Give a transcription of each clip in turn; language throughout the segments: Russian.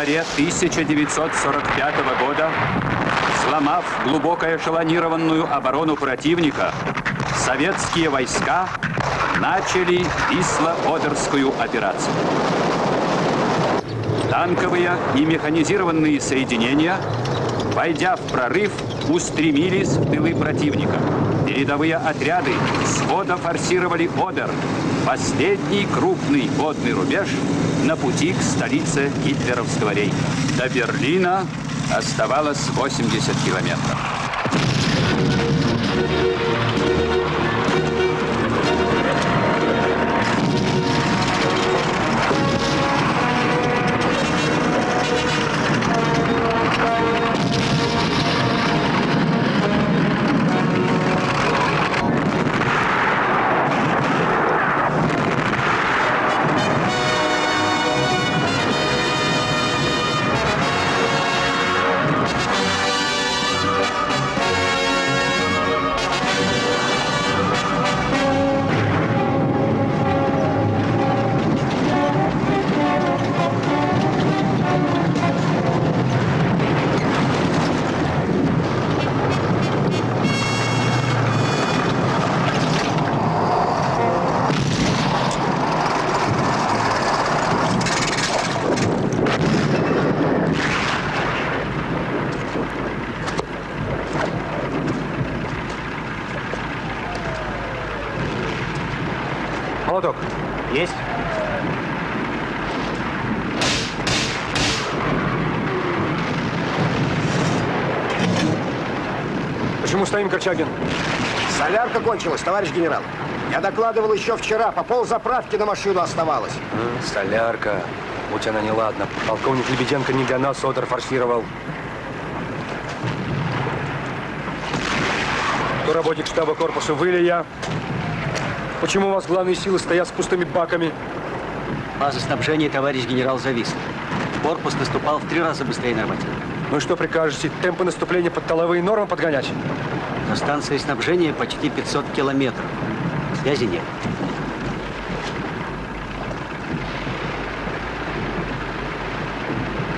январе 1945 года, сломав глубоко эшелонированную оборону противника, советские войска начали Висло-Одерскую операцию. Танковые и механизированные соединения, войдя в прорыв, устремились в тылы противника. Передовые отряды схода форсировали Одер, последний крупный водный рубеж на пути к столице гитлеровского рейха. До Берлина оставалось 80 километров. Солярка кончилась, товарищ генерал. Я докладывал еще вчера, по пол заправки на машину оставалось. А, солярка. Будь она неладна. Полковник Лебеденко не для нас Содор форсировал. Кто работник штаба корпуса, вы или я? Почему у вас главные силы стоят с пустыми баками? База снабжения, товарищ генерал, зависла. Корпус наступал в три раза быстрее норматива. Ну и что прикажете, темпы наступления под толовые нормы подгонять? До станции снабжения почти 500 километров. Связи нет.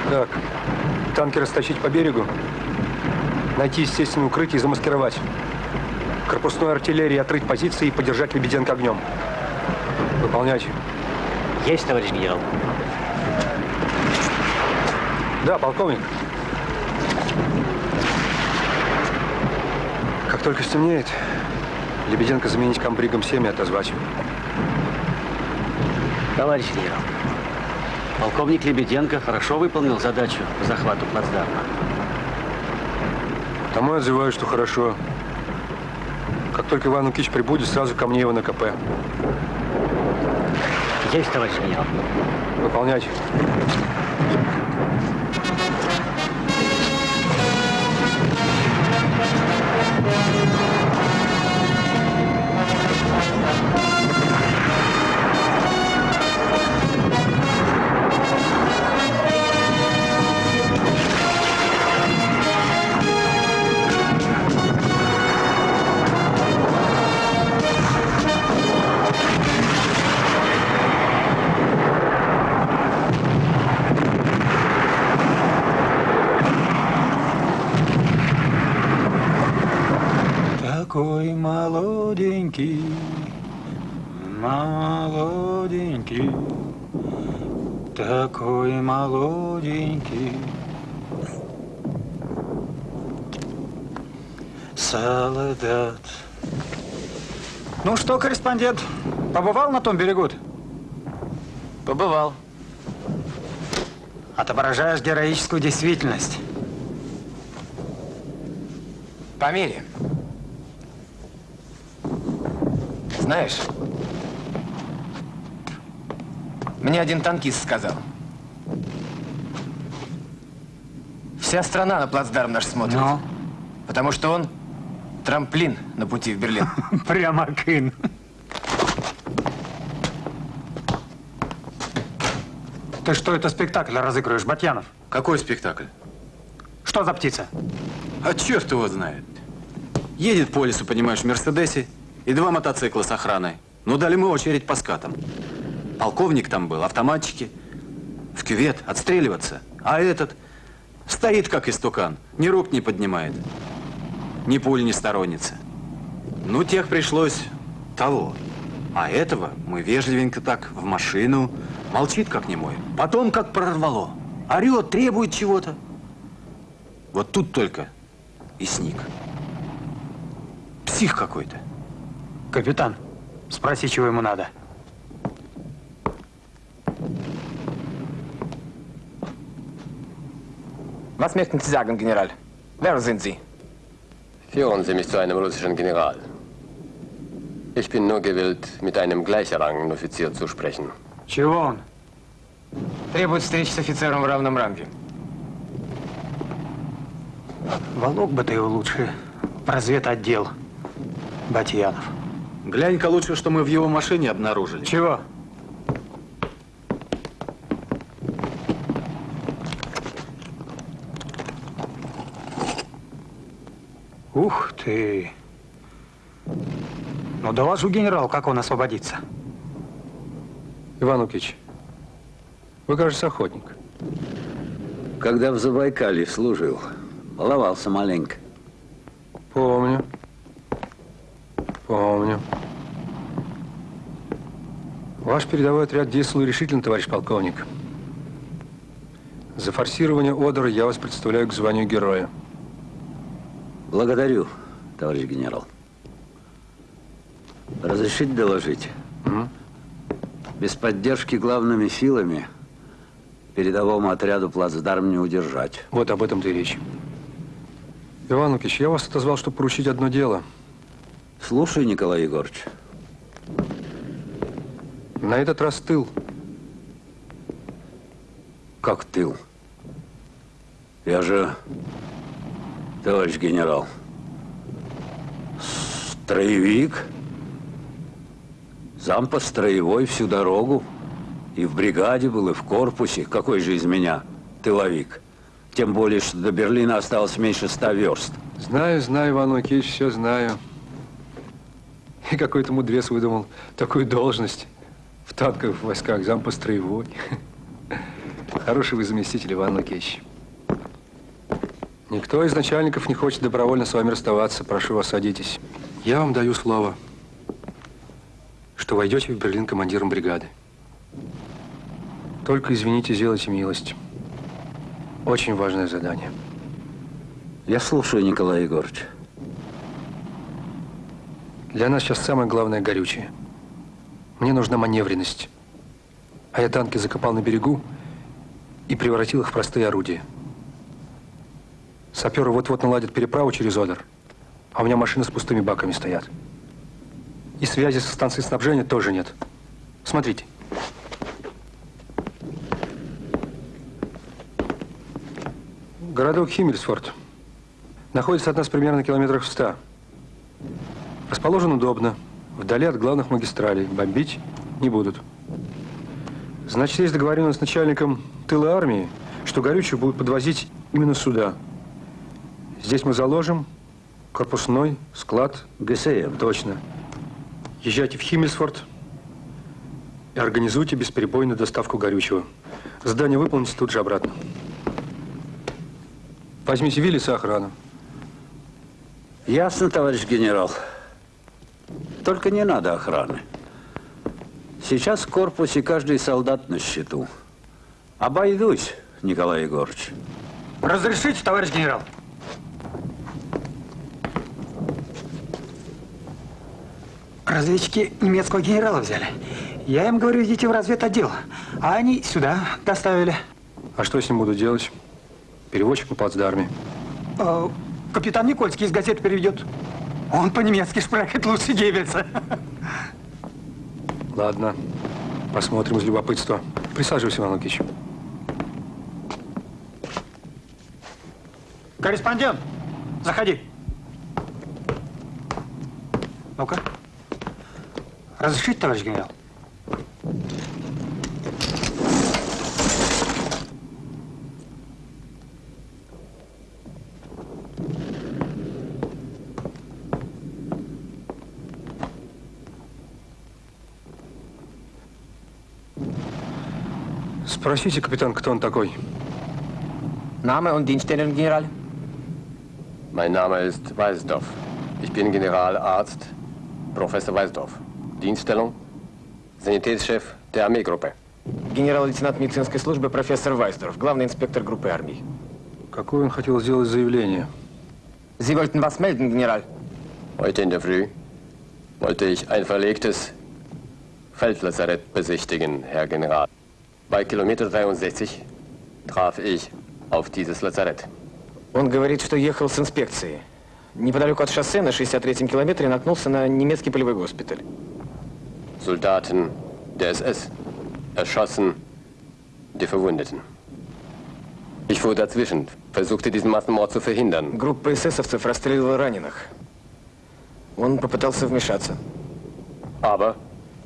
Так, танки растащить по берегу, найти естественное укрытие и замаскировать. Корпусной артиллерии отрыть позиции и поддержать Лебеденко огнем. Выполнять. Есть, товарищ генерал. Да, полковник. Как только стемнеет, Лебеденко заменить комбригом 7 и отозвать. Товарищ генерал, полковник Лебеденко хорошо выполнил задачу по захвату плацдарма. Тому я отзываю, что хорошо. Как только Иван Лукич прибудет, сразу ко мне его на КП. Есть, товарищ генерал. Выполнять. Солдат. Ну что, корреспондент, побывал на том берегу? -то? Побывал. Отображаешь героическую действительность. Померяем. Знаешь, мне один танкист сказал. Вся страна на плацдарм наш смотрит. Ну? Потому что он трамплин на пути в Берлин. Прямо кын. Ты что, это спектакль разыгрываешь, Батьянов? Какой спектакль? Что за птица? А черт его знает. Едет по лесу, понимаешь, в Мерседесе, и два мотоцикла с охраной. Ну, дали мы очередь по скатам. Полковник там был, автоматчики. В кювет, отстреливаться. А этот стоит как истукан, ни рук не поднимает, ни пуль не сторонница. Ну, тех пришлось того. А этого мы вежливенько так в машину, молчит как немой. Потом как прорвало. Орет, требует чего-то. Вот тут только и сник. Псих какой-то. Капитан, спроси, чего ему надо. Was möchten Sie sagen, General? Wer sind Sie? Führen Sie mich zu einem russischen General. Ich bin nur gewillt, mit einem gleichrangigen Offizier zu sprechen. Чего он? Требует встречи с офицером в равном ранге. Волок бы ты его лучше в разведотдел, Батьянов. Глянь-ка лучше, что мы в его машине обнаружили. Чего? Ух ты! Ну, доложу генерал, как он освободится. Иван Лукич, вы, кажется, охотник. Когда в Забайкале служил, баловался маленько. Помню. Помню. Ваш передовой отряд действовал решительно, товарищ полковник. За форсирование Одера я вас представляю к званию героя. Благодарю, товарищ генерал. Разрешите доложить? М? Без поддержки главными силами передовому отряду плацдарм не удержать. Вот об этом-то и речь. Иван Лукич, я вас отозвал, чтобы поручить одно дело. Слушай, Николай Егорович. На этот раз тыл. Как тыл? Я же, товарищ генерал, строевик, зампа строевой всю дорогу. И в бригаде был, и в корпусе. Какой же из меня тыловик? Тем более, что до Берлина осталось меньше ста верст. Знаю, знаю, Иван Лукич, все знаю. И какой-то мудрец выдумал такую должность в танковых войсках, зампа строевой. Хороший вы заместитель, Иван Лукич. Никто из начальников не хочет добровольно с вами расставаться. Прошу вас, садитесь. Я вам даю слово, что войдете в Берлин командиром бригады. Только, извините, сделайте милость. Очень важное задание. Я слушаю, Николай Егорович. Для нас сейчас самое главное горючее. Мне нужна маневренность. А я танки закопал на берегу и превратил их в простые орудия. Саперы вот-вот наладят переправу через Одер, а у меня машины с пустыми баками стоят. И связи со станцией снабжения тоже нет. Смотрите. Городок Химмельсфорд находится от нас примерно километрах в ста. Расположен удобно, вдали от главных магистралей. Бомбить не будут. Значит, есть договоренность с начальником тыла армии, что горючее будут подвозить именно сюда. Здесь мы заложим корпусной склад. ГСМ. Точно. Езжайте в Химмельсфорд и организуйте бесперебойную доставку горючего. Здание выполните тут же обратно. Возьмите Виллис и охрану. Ясно, товарищ генерал. Только не надо охраны. Сейчас в корпусе каждый солдат на счету. Обойдусь, Николай Егорович. Разрешите, товарищ генерал? Разведчики немецкого генерала взяли. Я им говорю, идите в разведотдел. А они сюда доставили. А что с ним буду делать? Переводчик на плацдарме. Э, капитан Никольский из газеты переведет. Он по-немецки шпрехает лучше Геббельса. Ладно, посмотрим из любопытства. Присаживайся, Иван Лукич. Корреспондент, заходи. Ну-ка. Разрешите, товарищ генерал? Спросите, капитан, кто он такой. Name und Dienststellung, General? Mein Name ist Weisdorf. Ich bin Generalarzt Professor Weisdorf. Dienststellung? Sanitätschef der Armeegruppe. Генерал-лейтенант медицинской службы профессор Вайсдорф, главный инспектор группы армий. Какое он хотел сделать заявление? Sie wollten was melden, General? Heute in der Früh wollte ich ein verlegtes Feldlazarett besichtigen, Herr General. Bei Kilometer 63 traf ich auf dieses Lazarett. Он говорит, что ехал с инспекцией. Неподалеку от шоссе на 63-м километре наткнулся на немецкий полевой госпиталь. Soldaten der SS erschossen die Verwundeten. Ich fuhr dazwischen, versuchte diesen Massenmord zu verhindern. Группа эсэсовцев расстреливала раненых. Он попытался вмешаться. Aber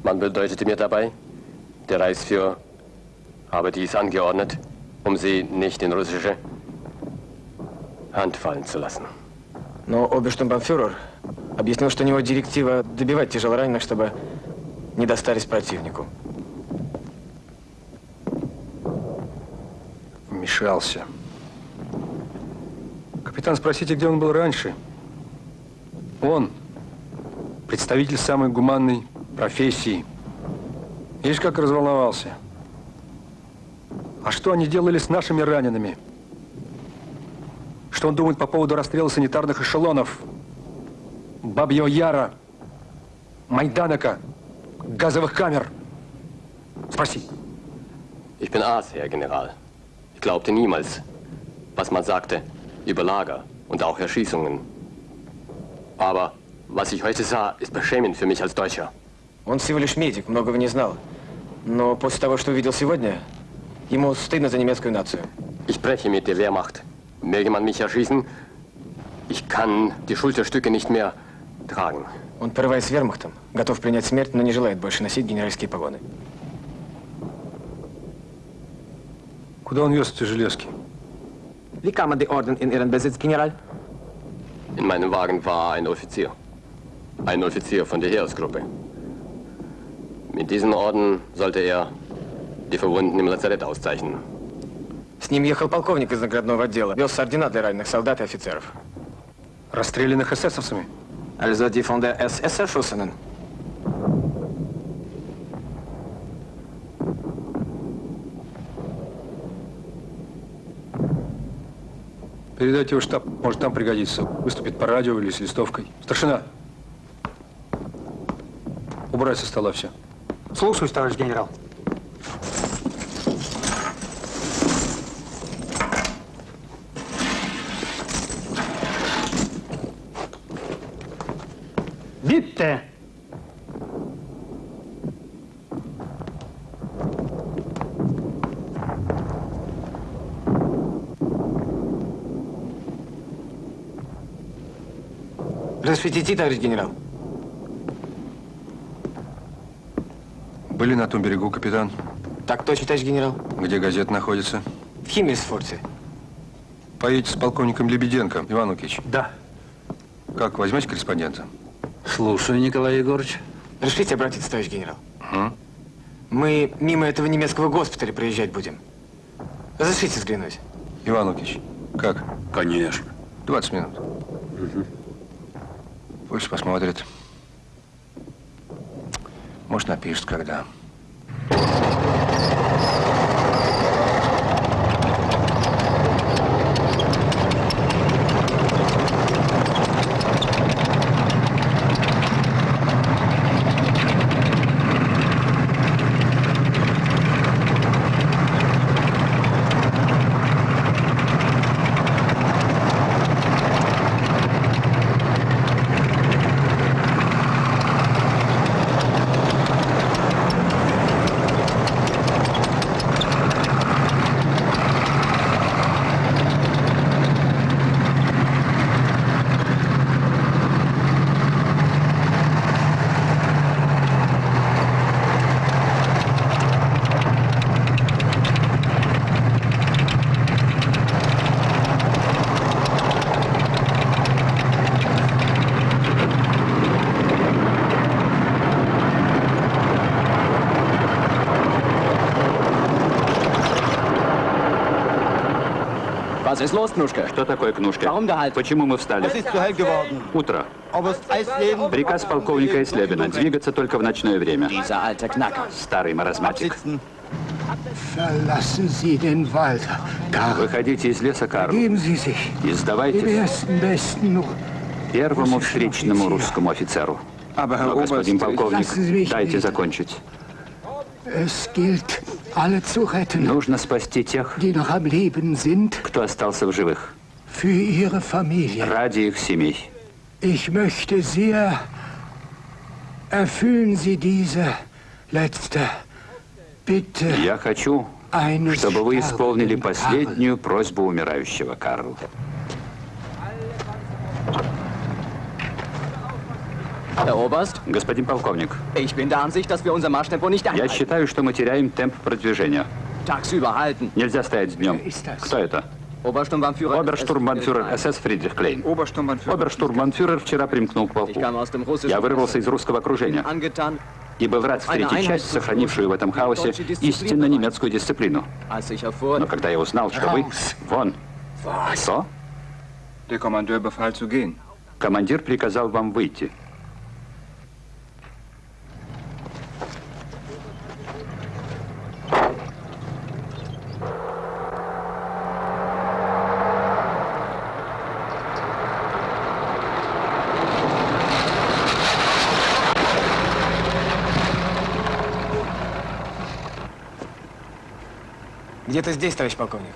man bedeutete mir dabei, der Reichsführer habe dies angeordnet, um sie nicht in russische Hand fallen zu lassen. Но оберштурмбанфюрер объяснил, что у него директива добивать тяжелораненых, чтобы не достались противнику. Вмешался. Капитан, спросите, где он был раньше? Он, представитель самой гуманной профессии. Видишь, как разволновался. А что они делали с нашими ранеными? Что он думает по поводу расстрела санитарных эшелонов? Бабьего Яра, Майданока, газовых камер? Спроси. Ich bin Arzt, Herr General. Ich glaubte niemals, was man sagte über Lager und auch Erschießungen. Aber was ich heute sah, ist beschämend für mich als Deutscher. Он всего лишь медик, многого не знал. Но после того, что увидел сегодня, ему стыдно за немецкую нацию. Ich breche mit der Wehrmacht. Möge man mich erschießen, ich kann die Schulterstücke nicht mehr tragen. Он порывает с вермахтом, готов принять смерть, но не желает больше носить генеральские погоны. Куда он вез эти железки? Wie kamen die Orden in Ihren Besitz, General? In meinem Wagen war ein Offizier. Ein Offizier von der Heeresgruppe. Mit diesen Orden sollte er die Verwundeten im Lazarett auszeichnen. С ним ехал полковник из наградного отдела. Вез ордена для раненых солдат и офицеров. Расстрелянных эсэсовцами? Also die von der SS Erschossenen. Передайте его в штаб, может там пригодится. Выступит по радио или с листовкой. Старшина! Убрать со стола все. Слушаюсь, товарищ генерал. Bitte! Разрешите идти, товарищ генерал? Были на том берегу, капитан? Так точно, товарищ генерал. Где газета находится? В Химмельсфорте. Поедете с полковником Лебеденко, Иван Лукич. Да. Как, возьмете корреспондента? Слушаю, Николай Егорович. Разрешите обратиться, товарищ генерал? М? Мы мимо этого немецкого госпиталя проезжать будем. Разрешите взглянуть? Иван Лукич, как? Конечно. 20 минут. Пусть посмотрит. Может, напишет, когда. Что такое кнушка? Почему мы встали? Утро. Приказ полковника Эслебина двигаться только в ночное время. Старый маразматик. Выходите из леса, Карл, и сдавайтесь первому встречному русскому офицеру. Но, господин полковник, дайте закончить. Нужно спасти тех, кто остался в живых, ради их семей. Ich möchte sehr, erfüllen Sie diese letzte Bitte Я хочу, чтобы вы исполнили последнюю просьбу умирающего, Карл. Herr Oberst, Господин полковник, ich bin der Ansicht, dass wir unser Marschtempo nicht я считаю, что мы теряем темп продвижения. Tagsüber halten. Нельзя стоять днем. ist das? Кто это? Obersturmbannführer. Оберштурмбанфюрер СС Фридрих Клейн. Оберштурмбанфюрер вчера примкнул к полку. Ich kam aus dem russischen Я вырвался из русского окружения и был рад встретить часть, сохранившую в этом хаосе истинно немецкую дисциплину. Но когда я узнал, что вы... Вон. Что? Командир приказал вам выйти. Где-то здесь, товарищ полковник.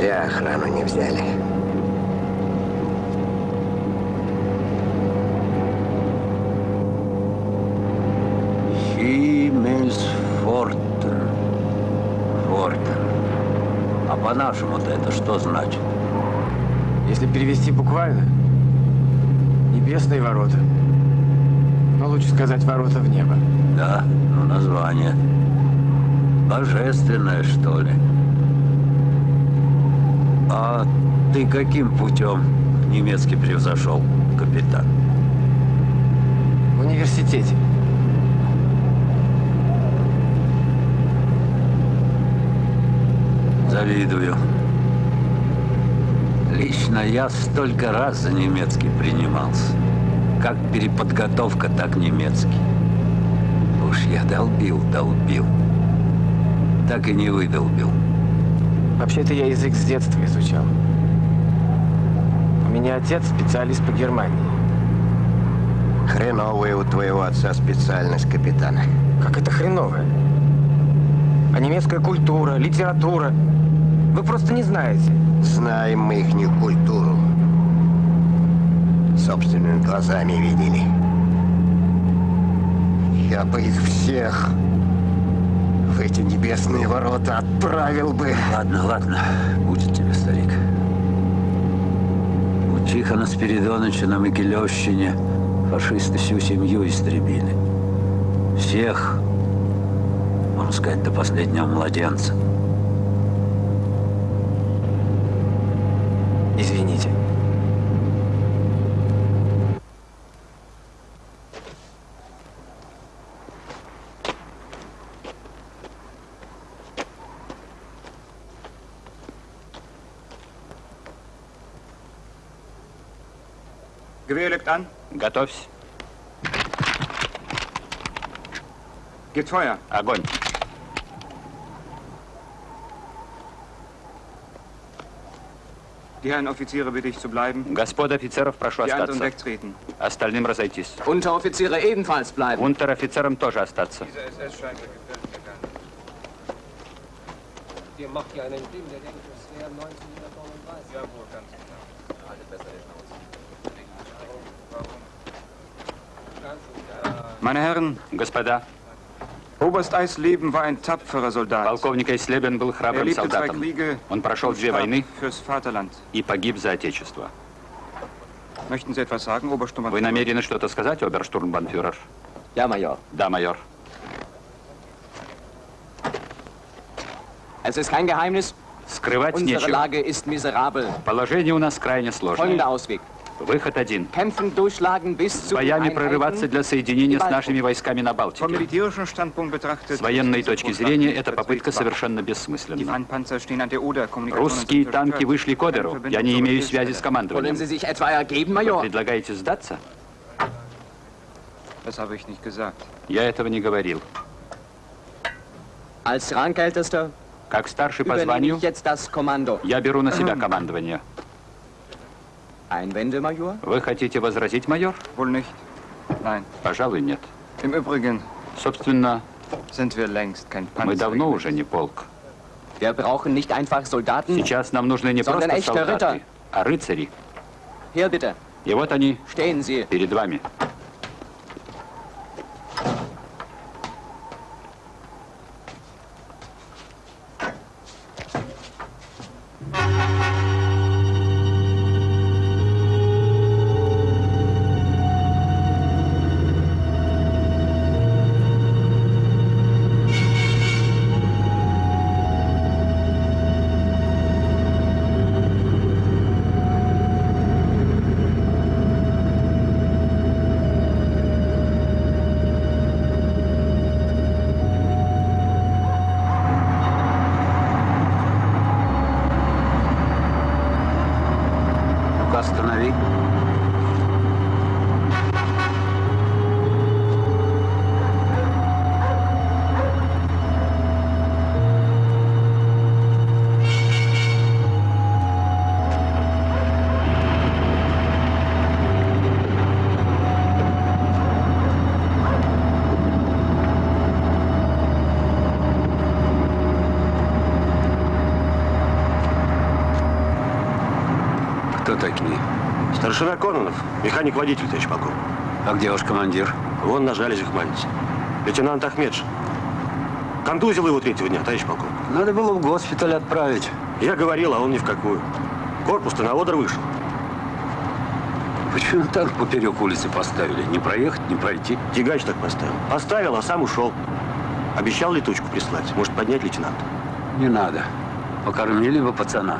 Зря охрану не взяли. Химмельсфортер. Фортер. А по-нашему-то это что значит? Если перевести буквально, небесные ворота. Но лучше сказать ворота в небо. Да, ну название. Божественное, что ли? А ты каким путем немецкий превзошел, капитан? В университете. Завидую. Лично я столько раз за немецкий принимался. Как переподготовка, так немецкий. Уж я долбил, долбил. Так и не выдолбил. Вообще-то я язык с детства изучал. Меня отец специалист по Германии. Хреновая у твоего отца специальность капитана. Как это хреновое? А немецкая культура, литература. Вы просто не знаете. Знаем мы их культуру. Собственными глазами видели. Я бы их всех в эти небесные ворота отправил бы. Ладно, ладно, будет Тихона Спиридоновича на Могилевщине фашисты всю семью истребили. Всех, можно сказать, до последнего младенца. Извините. Gewehr legt an. Готовься. Feuer. Огонь. Die Herren Offiziere bitte ich zu bleiben. Господа офицеров, прошу Die остаться. wegtreten. Остальным разойтись. Unteroffiziere ebenfalls bleiben. Унтер-офицерам тоже остаться. Ihr macht ja einen Film, der denkt, es wäre 1939. Jawohl, ganz genau. Alle besser Meine Herren, Господа, Oberst Eisleben war ein tapferer Soldat. полковник Айслебен был Er храбрым lebte zwei солдатом. Kriege Он прошел две войны fürs Vaterland. и погиб за Отечество. Möchten Sie etwas sagen, Вы намерены что-то сказать, оберштурмбанфюрер? Ja, Major. Да, майор. Es ist kein Geheimnis. Скрывать Unsere нечего. Lage ist miserabel. Положение у нас крайне Folgender сложное. Выход один. Боями прорываться для соединения с нашими войсками на Балтике. С военной точки зрения эта попытка совершенно бессмысленна. Русские танки вышли к Одеру. Я не имею связи с командованием. Вы предлагаете сдаться? Я этого не говорил. Как старший по званию, я беру на себя командование. Вы хотите возразить, майор? Пожалуй, нет. Собственно, мы давно уже не полк. Сейчас нам нужны не просто солдаты, а рыцари. И вот они перед вами. Такие? Старшина Кононов, механик-водитель, товарищ полковник. А где ваш командир? Вон на жалезях молится. Лейтенант Ахмедж. Контузил его третьего дня, товарищ полковник. Надо было в госпиталь отправить. Я говорил, а он ни в какую. Корпус-то на Одер вышел. Почему так поперек улицы поставили? Не проехать, не пройти. Тягач так поставил. Поставил, а сам ушел. Обещал летучку прислать. Может, поднять лейтенант? Не надо. Покормили бы пацана.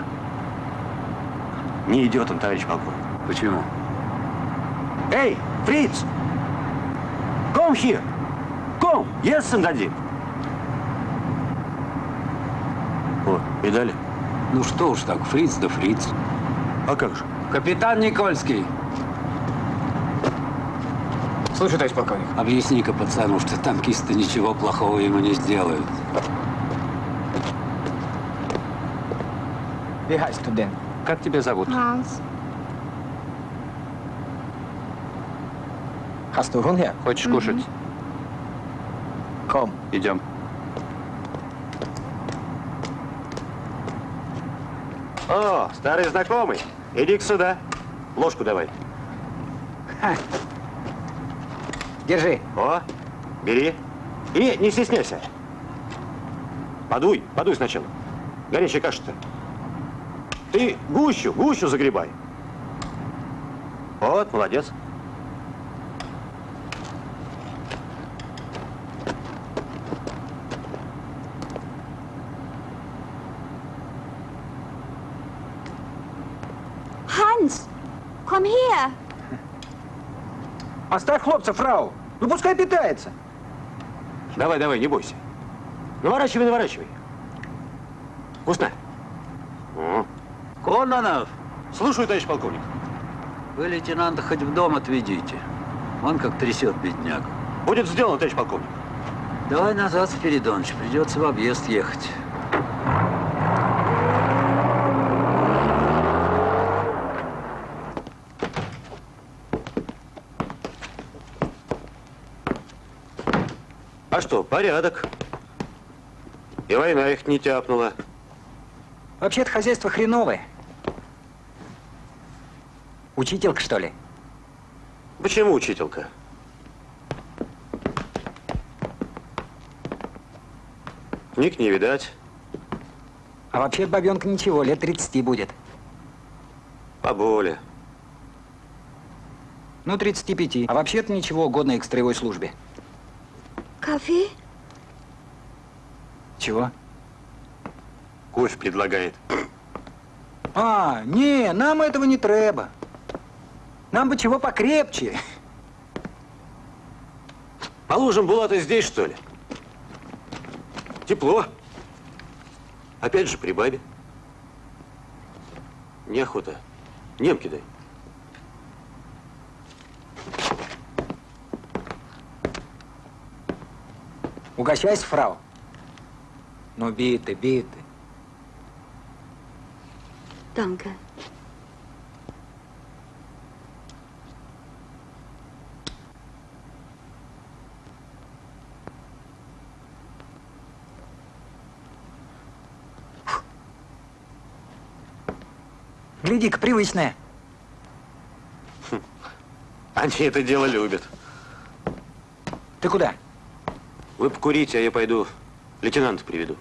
Не идет он, товарищ полковник. Почему? Эй, Фриц! Come here! Come! Yes, дадим. Вот, видали? Ну что уж так, фриц да фриц. А как же? Капитан Никольский, Слушай, товарищ полковник. объясни-ка пацану, что танкисты ничего плохого ему не сделают. Du denn? Как тебя зовут? Hast du Hunger? Хочешь кушать? Komm. Идем. О, старый знакомый. Иди-ка сюда. Ложку давай. Держи. О, бери. И не стесняйся. Подуй, подуй сначала. Горячая каша-то. Ты гущу, гущу загребай. Вот, молодец. Hans, komm her. Оставь хлопца, фрау. Ну пускай питается. Давай, давай, не бойся. Наворачивай, наворачивай. Вкусно? Кононов! Слушаю, товарищ полковник. Вы лейтенанта хоть в дом отведите. Он как трясет бедняк. Будет сделано, товарищ полковник. Давай назад, Спиридоныч, придется в объезд ехать. А что, порядок. И война их не тяпнула. Вообще-то хозяйство хреновое. Учителька, что ли? Почему учителька? Книг не видать. А вообще бабенка ничего, лет 30 будет. Поболе. Ну, 35. А вообще-то ничего, годная к строевой службе. Kaffee? Чего? Кофе предлагает. А, не, нам этого не треба. Нам бы чего покрепче. Положим, Булата здесь, что ли? Тепло. Опять же при бабе. Неохота. Немки дай. Угощайся, фрау. Ну, биты, биты. Danke. Гляди-ка, привычная. Они это дело любят. Ты куда? Вы покурите, а я пойду лейтенанта приведу.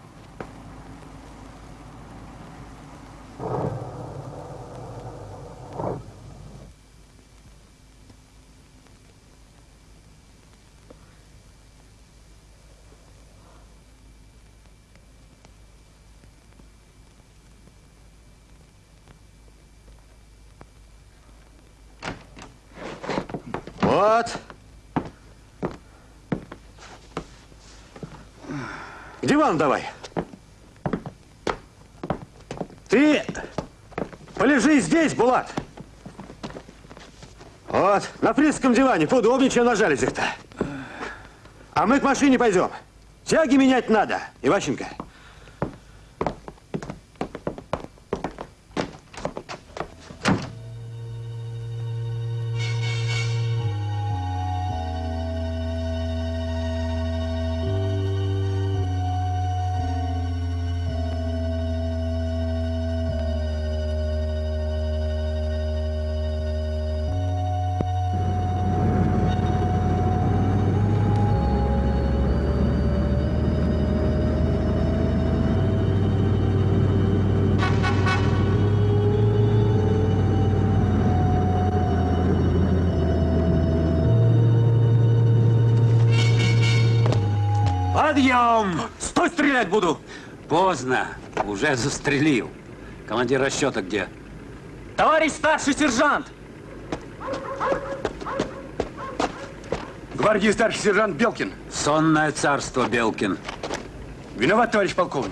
К дивану давай. Ты полежи здесь, Булат. Вот, на фрисском диване, поудобнее, чем на жалезях-то. А мы к машине пойдем. Тяги менять надо, Иващенко. Подъем! Стой, стрелять буду! Поздно. Уже застрелил. Командир расчета где? Товарищ старший сержант! Гвардии старший сержант Белкин. Сонное царство, Белкин. Виноват, товарищ полковник.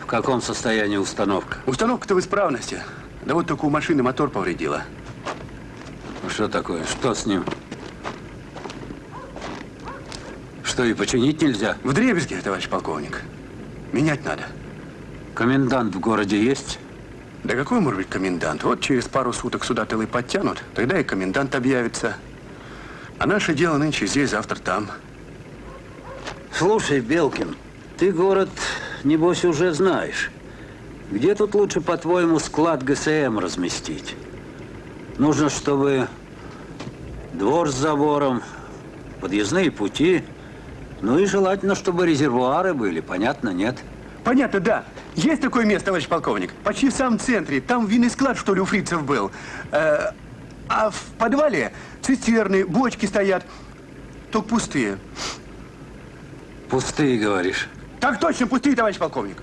В каком состоянии установка? Установка-то в исправности. Да вот только у машины мотор повредила. Ну, Что такое? Что с ним? Что, и починить нельзя? В дребезге, товарищ полковник. Менять надо. Комендант в городе есть? Да какой может быть комендант? Вот через пару суток сюда тылы подтянут, тогда и комендант объявится. А наше дело нынче здесь, завтра там. Слушай, Белкин, ты город, небось, уже знаешь. Где тут лучше, по-твоему, склад ГСМ разместить? Нужно, чтобы двор с забором, подъездные пути, ну и желательно, чтобы резервуары были, понятно, нет? Понятно, да. Есть такое место, товарищ полковник. Почти в самом центре. Там винный склад, что ли, у фрицев был. Э, а в подвале цистерны, бочки стоят. Только пустые. Пустые, говоришь? Так точно, пустые, товарищ полковник.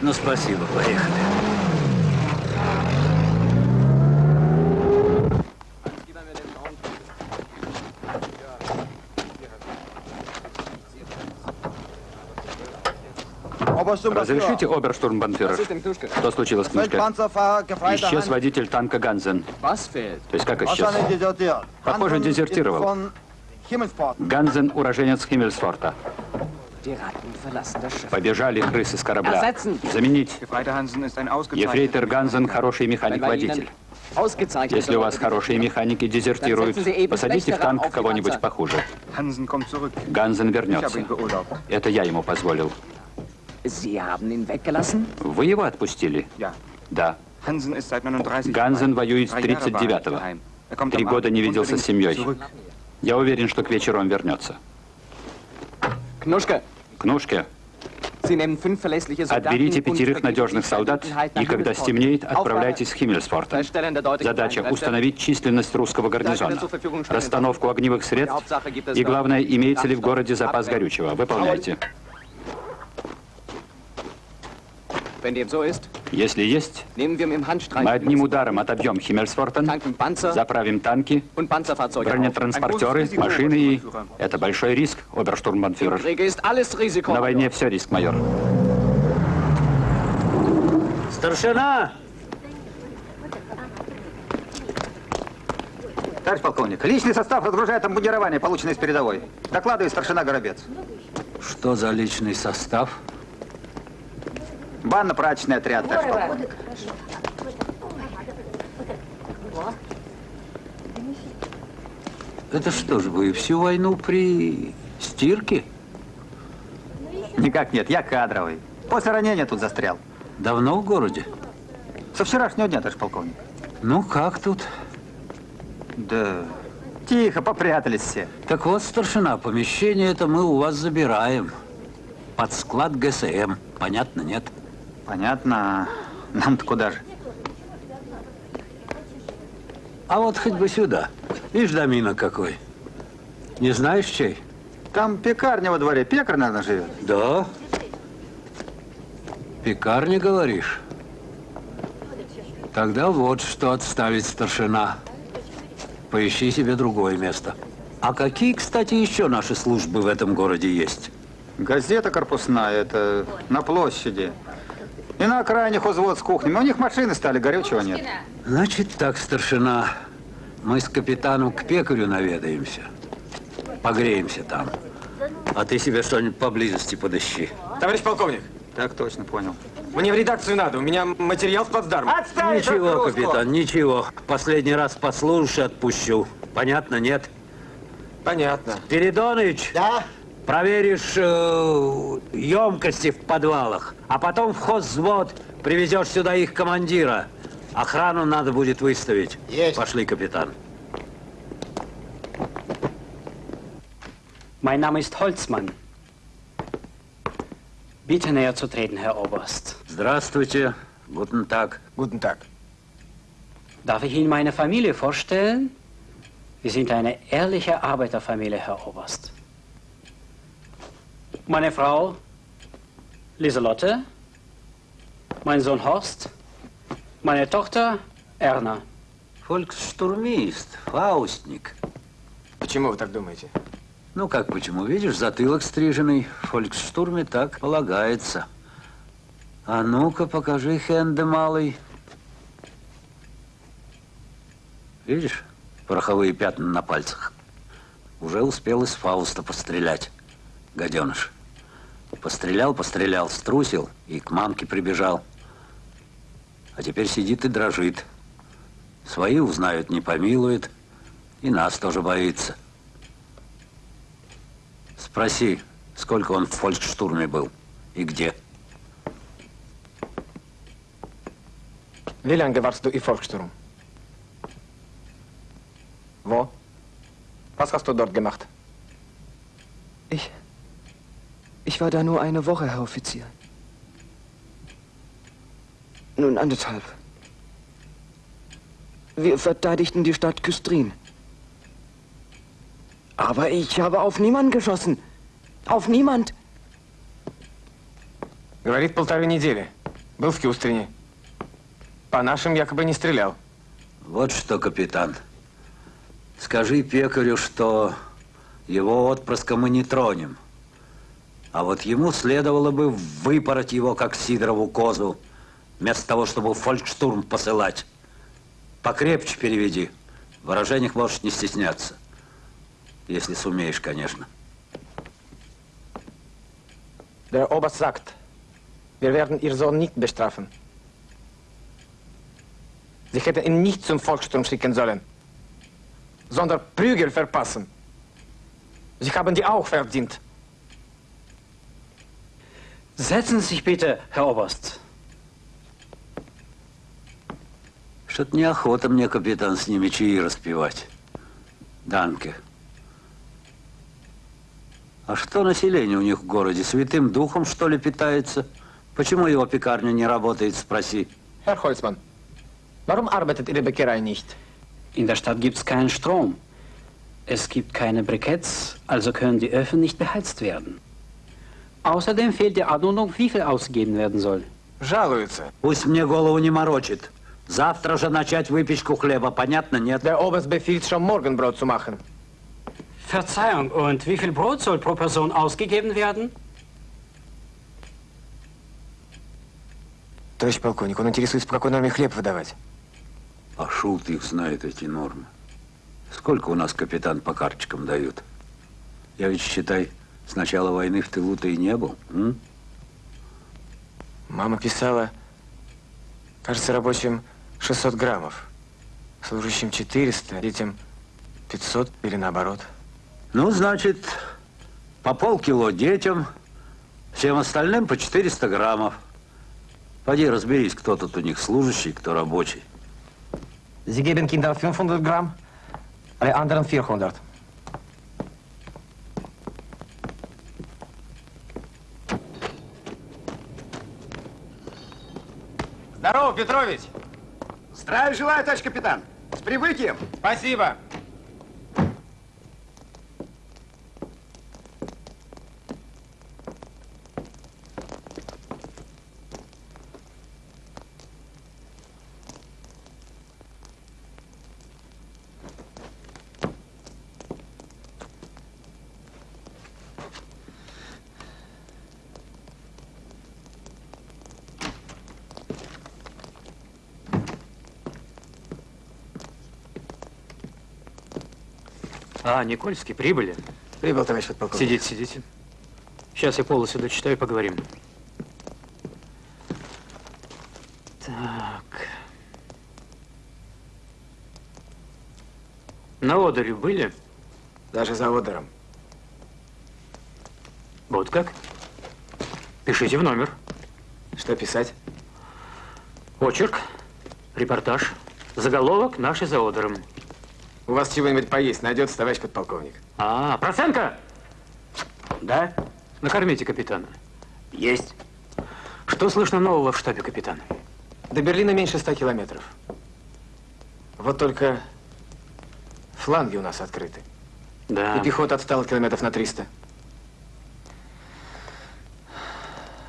Ну, спасибо, поехали. Разрешите, оберштурмбанфюрер? Что случилось, Книжка? Исчез водитель танка Ганзен. То есть как исчез? Похоже, дезертировал. Ганзен – уроженец Химмельсфорта. Побежали крысы с корабля. Заменить. Ефрейтор Ганзен – хороший механик-водитель. Если у вас хорошие механики дезертируют, посадите в танк кого-нибудь похуже. Ганзен вернется. Это я ему позволил. Вы его отпустили? Да. Ганзен воюет с 39-го. Три года не виделся с семьей. Я уверен, что к вечеру он вернется. Кнушка. Кнушке. Отберите пятерых надежных солдат и, когда стемнеет, отправляйтесь в Химмельсфорт. Задача – установить численность русского гарнизона, расстановку огневых средств и, главное, имеется ли в городе запас горючего. Выполняйте. Если есть, мы одним ударом отобьем Химмельсфортен, заправим танки, бронетранспортеры, машины и... Это большой риск, оберштурмбанфюрер. На войне все риск, майор. Старшина! Товарищ полковник, личный состав разгружает обмундирование, полученное с передовой. Докладывает старшина Горобец. Что за личный состав? Банно-прачечный отряд, товарищ полковник. Это что ж, вы всю войну при стирке? Никак нет, я кадровый. После ранения тут застрял. Давно в городе? Со вчерашнего дня, товарищ полковник. Ну, как тут? Да, тихо, попрятались все. Так вот, старшина, помещение это мы у вас забираем. Под склад ГСМ. Понятно, нет? Понятно. Нам-то куда же? А вот хоть бы сюда. Видишь, домина какой. Не знаешь, чей? Там пекарня во дворе. Пекарь, наверное, живет. Да. Пекарня, говоришь? Тогда вот что отставить старшина. Поищи себе другое место. А какие, кстати, еще наши службы в этом городе есть? Газета корпусная, это на площади. И на окраине хозвод с кухнями. У них машины стали, горючего нет. Значит так, старшина, мы с капитаном к пекарю наведаемся. Погреемся там. А ты себе что-нибудь поблизости подыщи. Товарищ полковник. Так точно, понял. Мне в редакцию надо, у меня материал с плацдарма. Отставить Ничего, отгрузку! капитан, ничего. Последний раз послушаешь и отпущу. Понятно, нет? Понятно. Передоныч! Да? Проверишь э, емкости в подвалах, а потом в хозвод привезешь сюда их командира. Охрану надо будет выставить. Есть. Пошли, капитан. Mein Name ist Holzmann. Bitte näher zu treten, Herr Oberst. Здравствуйте. Guten Tag. Guten Tag. Darf ich Ihnen meine Familie vorstellen? Wir sind eine ehrliche Arbeiterfamilie, Herr Oberst. Meine Frau Lieselotte, mein Sohn Horst, meine Tochter Erna. Фольксштурмист, фаустник. Почему вы так думаете? Ну, как почему? Видишь, затылок стриженный. В фольксштурме так полагается. А ну-ка, покажи хенде малый. Видишь, пороховые пятна на пальцах. Уже успел из Фауста пострелять, гаденыш. Пострелял, пострелял, струсил и к мамке прибежал. А теперь сидит и дрожит. Свои узнают, не помилует, и нас тоже боится. Спроси, сколько он в фолькштурме был и где. Wie lange warst du im Volkssturm? Wo? Was hast du dort gemacht? Ich. Ich war da nur eine Woche, Herr Offizier. Nun anderthalb. Wir verteidigten die Stadt Küstrin. Aber ich habe auf niemanden geschossen. Auf niemand. Говорит, полторы недели. Был в Кюстрине. По нашим якобы не стрелял. Вот что, капитан. Скажи пекарю, что его отпрыска мы не тронем. А вот ему следовало бы выпороть его, как Сидорову козу, вместо того, чтобы фолькштурм посылать. Покрепче переведи. В выражениях можешь не стесняться. Если сумеешь, конечно. Der Oberst sagt, wir werden Ihr Sohn nicht bestrafen. Sie hätten ihn nicht zum Volkssturm schicken sollen, sondern Prügel verpassen. Sie haben die auch verdient. Setzen Sie sich bitte, Herr Oberst. Что-то неохота мне, капитан, с ними чаи распивать. Данке. А что население у них в городе? Святым духом, что ли, питается? Почему его пекарня не работает, спроси. Herr Holzmann, warum arbeitet Ihre Bäckerei nicht? In der Stadt gibt es keinen Strom. Es gibt keine Briketts, also können die Öfen nicht beheizt werden. Außerdem fehlt die Anordnung, wie viel ausgegeben werden soll. Жалуются. Пусть мне голову не морочит. Завтра же начать выпечку хлеба, понятно, нет? Der Oberst befiehlt schon Morgenbrot zu machen. Verzeihung, und wie viel Brot soll pro Person ausgegeben werden? Товарищ полковник, он интересуется, по какой норме хлеб выдавать. А шут их знает, эти нормы. Сколько у нас капитан по карточкам дают? Я ведь, считай, с начала войны в тылу-то и не был. М? Мама писала, кажется, рабочим 600 граммов, служащим 400, детям 500 или наоборот. Ну, значит, по полкило детям, всем остальным по 400 граммов. Пойди разберись, кто тут у них служащий, кто рабочий. Sie geben Kindern 500 Gramm, alle anderen 400. Здорово, Петрович! Здравия желаю, товарищ капитан! С прибытием! Спасибо! А, Никольский, прибыли? Прибыл, товарищ подполковник. Сидите, сидите. Сейчас я полностью дочитаю и поговорим. Так. На Одере были? Даже за Одером. Вот как? Пишите в номер. Что писать? Очерк, репортаж, заголовок «Наши за Одером». У вас чего-нибудь поесть найдется, товарищ подполковник? А, Проценко! Да? Накормите капитана. Есть. Что слышно нового в штабе, капитан? До Берлина меньше ста километров. Вот только фланги у нас открыты. Да. И пехота отстала километров на 300.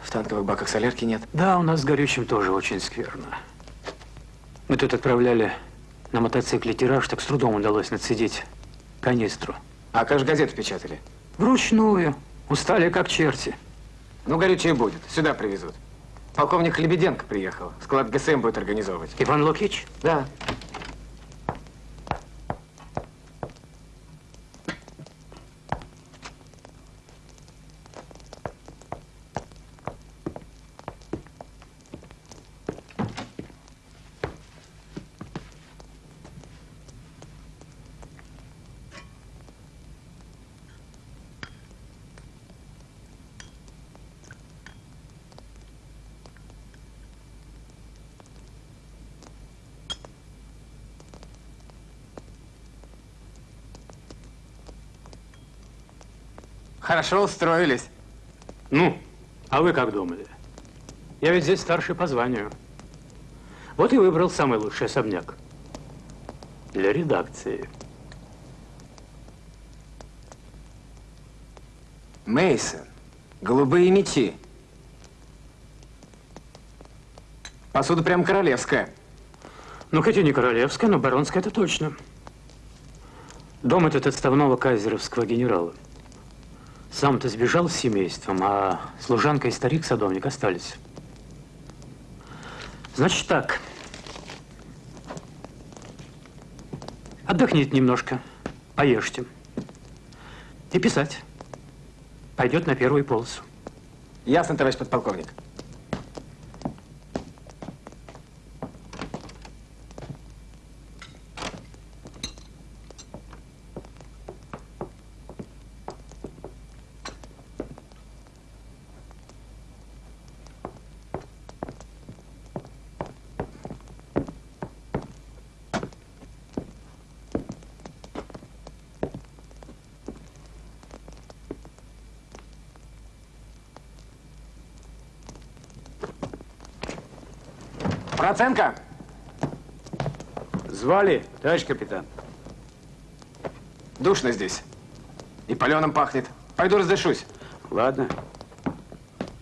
В танковых баках солярки нет. Да, у нас с горючим тоже очень скверно. Мы тут отправляли на мотоцикле тираж, так с трудом удалось нацедить канистру. А как же газеты печатали? Вручную. Устали как черти. Ну, горючее будет. Сюда привезут. Полковник Лебеденко приехал. Склад ГСМ будет организовывать. Иван Лукич? Да. Хорошо устроились. Ну, а вы как думали? Я ведь здесь старший по званию. Вот и выбрал самый лучший особняк. Для редакции. Мейсон, голубые мечи. Посуда прям королевская. Ну, хоть и не королевская, но баронская это точно. Дом этот отставного кайзеровского генерала. Сам-то сбежал с семейством, а служанка и старик-садовник остались. Значит так. Отдохните немножко, поешьте. И писать. Пойдет на первую полосу. Ясно, товарищ подполковник. Проценко! Звали, товарищ капитан. Душно здесь. И паленым пахнет. Пойду раздышусь. Ладно.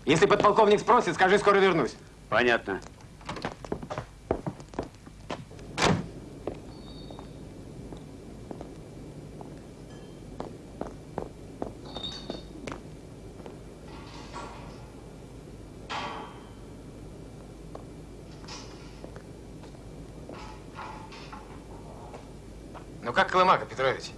Если подполковник спросит, скажи, скоро вернусь. Понятно. Ну как Колымака, Петрович?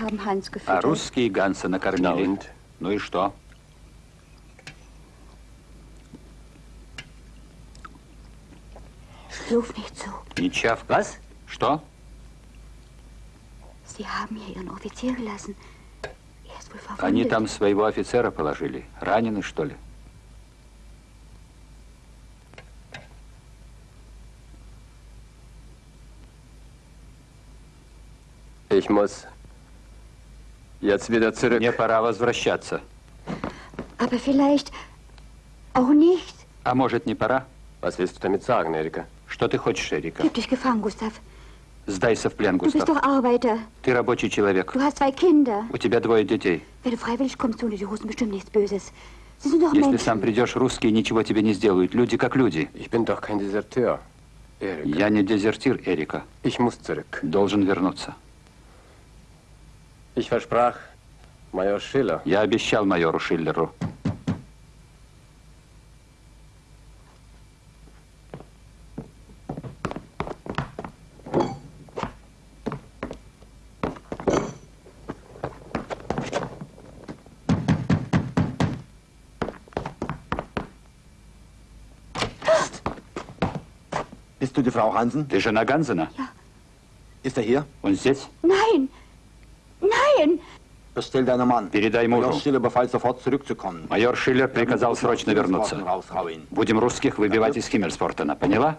Haben Hans А gefüttert. русские Ганса накормили. Ну и что? Ruf nicht so. Не чавкай. Что? Sie haben hier Ihren Offizier gelassen. Er ist wohl verwundet. Они там своего офицера положили. Ранены, что ли? Ich muss jetzt wieder zurück. Мне пора возвращаться. Aber vielleicht auch nicht. А может, не пора? Was willst du damit sagen, Erika? Что ты хочешь, Эрика? Dich gefangen, Gustav. Сдайся в плен, Du bist Густав. doch Arbeiter. Ты рабочий человек. Du hast zwei Kinder. У тебя двое детей. Wenn du freiwillig kommst, tun dir die Russen bestimmt nichts Böses. Sie sind doch Если Menschen. сам придешь, русские ничего тебе не сделают. Люди как люди. Ich bin doch kein Deserteur. Erika. Я не дезертир, Эрика. Ich muss zurück. Должен вернуться. Ich versprach Major Schiller. Я обещал майору Шиллеру. Bist du die Frau Hansen? Ты жена Ганзена? Ist er hier? Он здесь? Nein! Nein! Bestell deinen Mann. Передай Major мужу. Schiller befiehlt sofort zurückzukommen. Майор Шиллер приказал срочно вернуться. Будем русских выбивать из Химмельспортена. Поняла?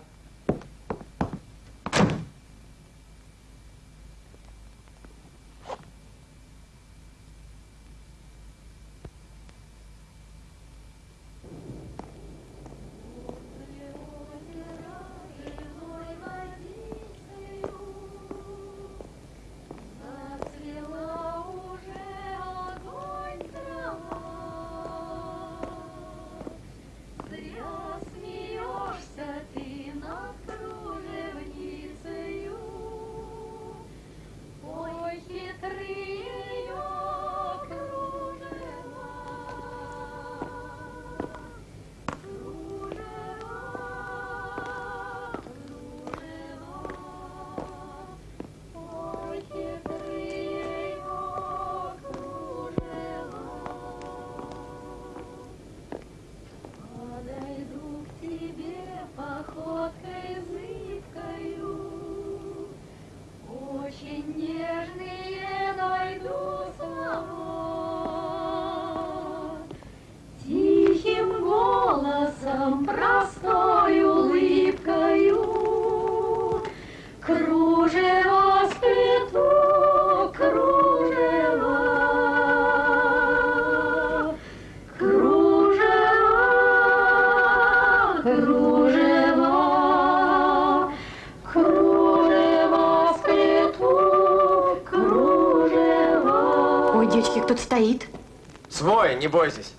Не бойтесь.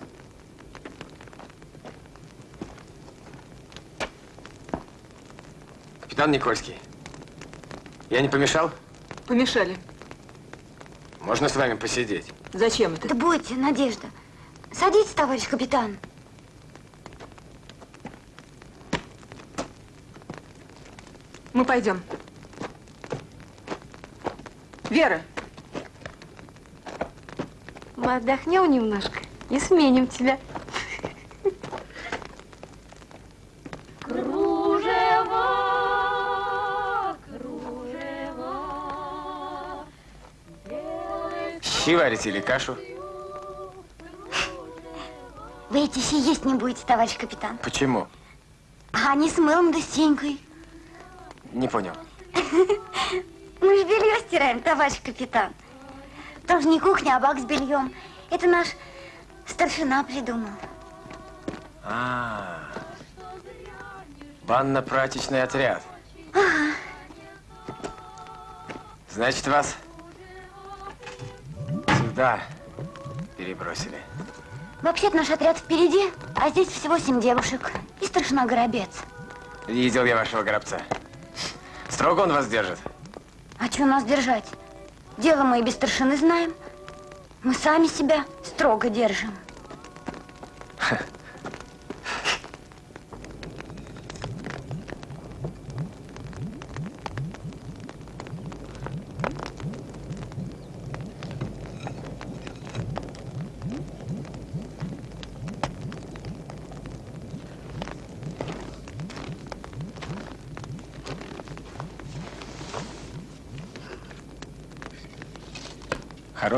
Капитан Никольский, я не помешал? Помешали. Можно с вами посидеть? Зачем это? Да будьте, Надежда. Садитесь, товарищ капитан. Мы пойдем. Вера, Мы отдохнем немножко и сменим тебя. Щи варите или кашу? Вы эти щи есть не будете, товарищ капитан. Почему? А они с мылом да с тенькой. Не понял. Мы же белье стираем, товарищ капитан. Тоже не кухня, а бак с бельем. Это наш старшина придумал. А, банно-прачечный отряд. Ага. Значит, вас сюда перебросили. Вообще-то наш отряд впереди, а здесь всего семь девушек. И старшина Горобец. Видел я вашего гробца. Строго он вас держит. А что нас держать? Дело мы и без старшины знаем. Мы сами себя строго держим.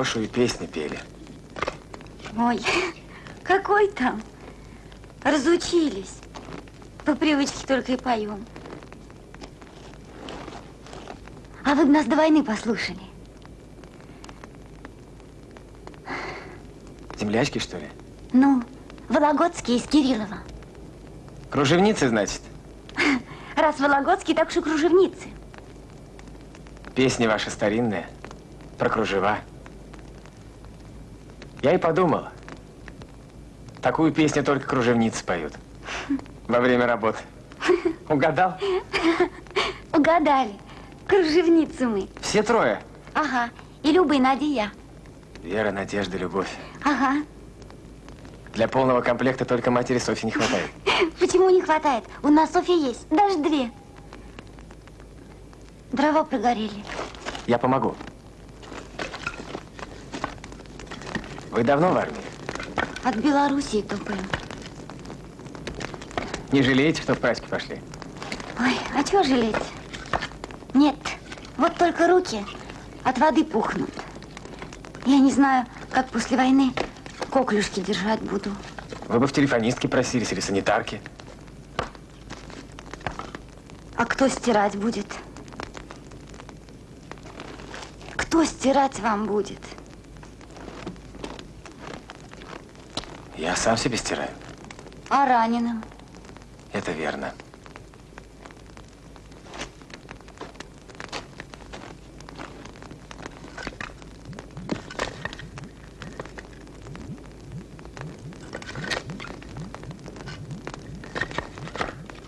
Хорошую песню пели. Ой, какой там? Разучились. По привычке только и поем. А вы бы нас до войны послушали. Землячки, что ли? Ну, Вологодские из Кириллова. Кружевницы, значит? Раз Вологодские, так уж и кружевницы. Песни ваши старинные, про кружева. Я и подумал, такую песню только кружевницы поют во время работы. Угадал? Угадали. Кружевницы мы. Все трое? Ага. И Люба, и Надя, и я. Вера, Надежда, Любовь. Ага. Для полного комплекта только матери Софьи не хватает. Почему не хватает? У нас Софья есть. Даже две. Дрова прогорели. Я помогу. Вы давно в армии? От Белоруссии топаем. Не жалеете, что в праздники пошли? Ой, а чего жалеть? Нет, вот только руки от воды пухнут. Я не знаю, как после войны коклюшки держать буду. Вы бы в телефонистке просились или санитарки. А кто стирать будет? Кто стирать вам будет? Я сам себе стираю. А раненым? Это верно.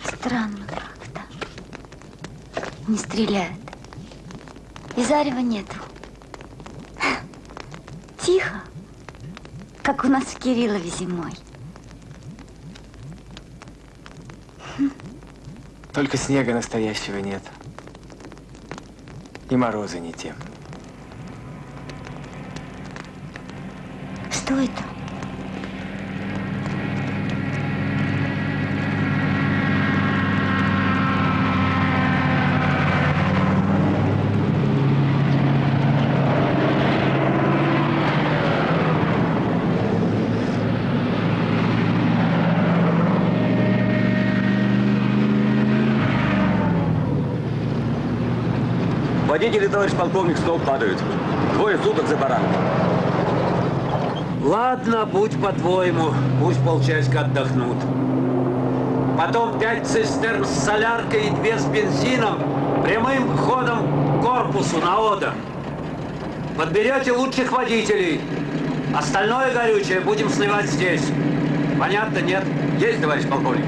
Странно как-то. Не стреляют. И зарева нету. Тихо, как у нас в Кириллове зимой. Только снега настоящего нет. И морозы не те. Что это? Водители, товарищ полковник, с ног падают. Двое суток за баранком. Ладно, будь по-твоему, пусть полчасика отдохнут. Потом пять цистерн с соляркой и две с бензином прямым ходом к корпусу на Одер. Подберете лучших водителей. Остальное горючее будем сливать здесь. Понятно, нет? Есть, товарищ полковник?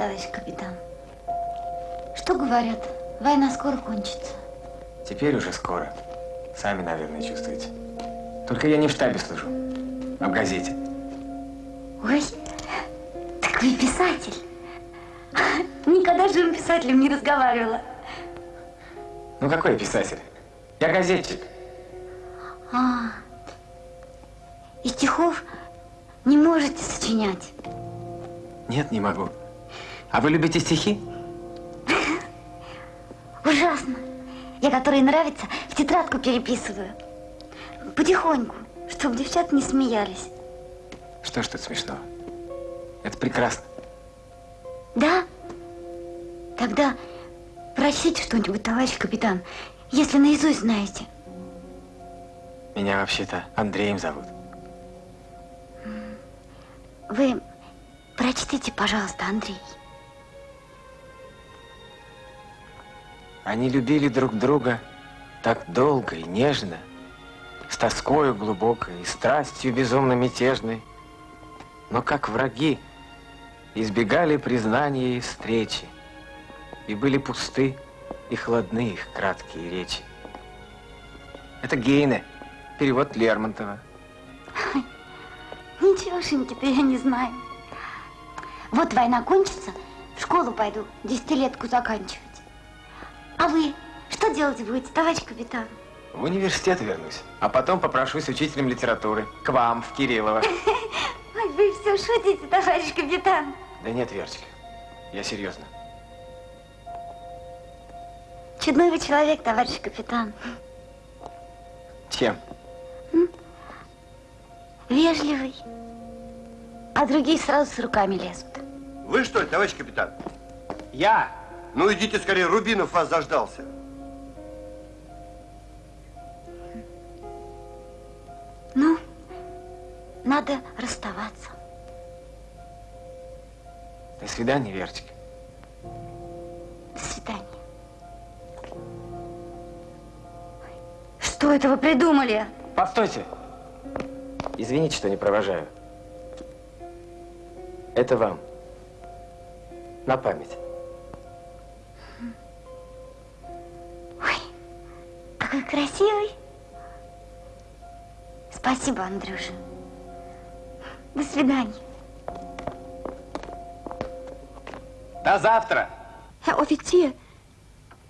Товарищ капитан. Что говорят? Война скоро кончится. Теперь уже скоро. Сами, наверное, чувствуете. Только я не в штабе служу, а в газете. Ой, так вы писатель. Никогда с живым писателем не разговаривала. Ну какой я писатель? Я газетчик. А, и стихов не можете сочинять. Нет, не могу. А вы любите стихи? Ужасно. Я, которые нравятся, в тетрадку переписываю. Потихоньку, чтобы девчата не смеялись. Что ж тут смешного? Это прекрасно. Да? Тогда прочтите что-нибудь, товарищ капитан, если наизусть знаете. Меня вообще-то Андреем зовут. Вы прочтите, пожалуйста, Андрей. Они любили друг друга так долго и нежно, с тоскою глубокой и страстью безумно мятежной, но как враги избегали признания и встречи, и были пусты и хладны их краткие речи. Это Гейне, перевод Лермонтова. Ничегошеньки-то я не знаю. Вот война кончится, в школу пойду, десятилетку заканчивать. А вы что делать будете, товарищ капитан? В университет вернусь, а потом попрошусь учителем литературы к вам, в Кириллово. Ой, вы все шутите, товарищ капитан. Да нет, Верочка, я серьезно. Чудной вы человек, товарищ капитан. Чем? Вежливый. А другие сразу с руками лезут. Вы что ли, товарищ капитан? Я. Ну идите скорее, Рубинов вас заждался. Ну, надо расставаться. До свидания, Верочка. До свидания. Что это вы придумали? Постойте. Извините, что не провожаю. Это вам. На память. Какой красивый. Спасибо, Андрюша. До свидания. До завтра. Herr Offizier,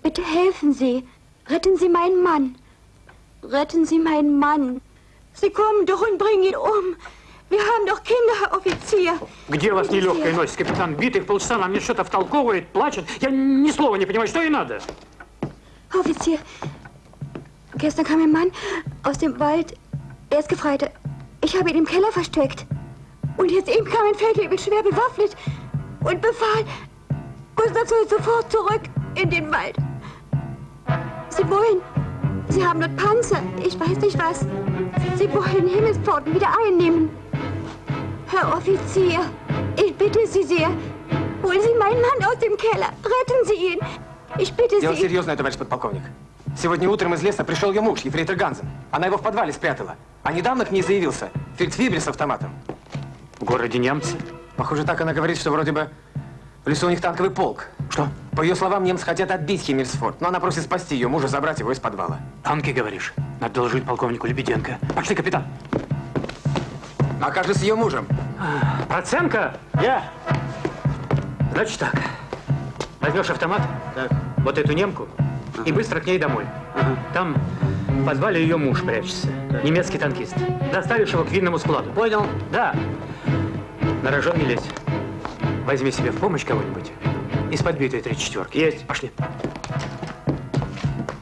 bitte helfen Sie. Retten Sie meinen Mann. Retten Sie meinen Mann. Sie kommen doch und bringen ihn um. Wir haben doch Kinder, Herr Offizier. Где вас нелегкая носит? Капитан битых полчаса нам мне что-то втолковывает, плачет. Я ни слова не понимаю, что ей надо. Offizier, Gestern kam ein Mann aus dem Wald. Er ist Gefreiter. Ich habe ihn im Keller versteckt. Und jetzt eben kam ein Feldwebel schwer bewaffnet und befahl, Gustav soll sofort zurück in den Wald. Sie wollen, sie haben dort Panzer, ich weiß nicht was. Sie wollen Himmelspforten wieder einnehmen. Herr Offizier, ich bitte Sie sehr, holen Sie meinen Mann aus dem Keller, retten Sie ihn. Ich bitte Sie. Ja, seriös, nicht, Polkovnik. Сегодня утром из леса пришел ее муж, ефрейтор Ганзен. Она его в подвале спрятала. А недавно к ней заявился фельдфебель с автоматом. В городе немцы? Похоже, так она говорит, что вроде бы в лесу у них танковый полк. Что? По ее словам, немцы хотят отбить Химмельсфорд, но она просит спасти ее мужа, забрать его из подвала. Танки, говоришь? Надо доложить полковнику Лебеденко. Пошли, капитан. А как же с ее мужем? Проценко? Я. Значит так. Возьмешь автомат, вот эту немку, и быстро к ней домой. Там в подвале ее муж прячется, немецкий танкист. Доставишь его к винному складу. Понял? Да. На рожон не лезь. Возьми себе в помощь кого-нибудь из подбитой 34-ки. Есть. Пошли.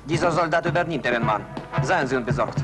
Dieser Soldat übernimmt Ihren Mann. Seien Sie unbesorgt.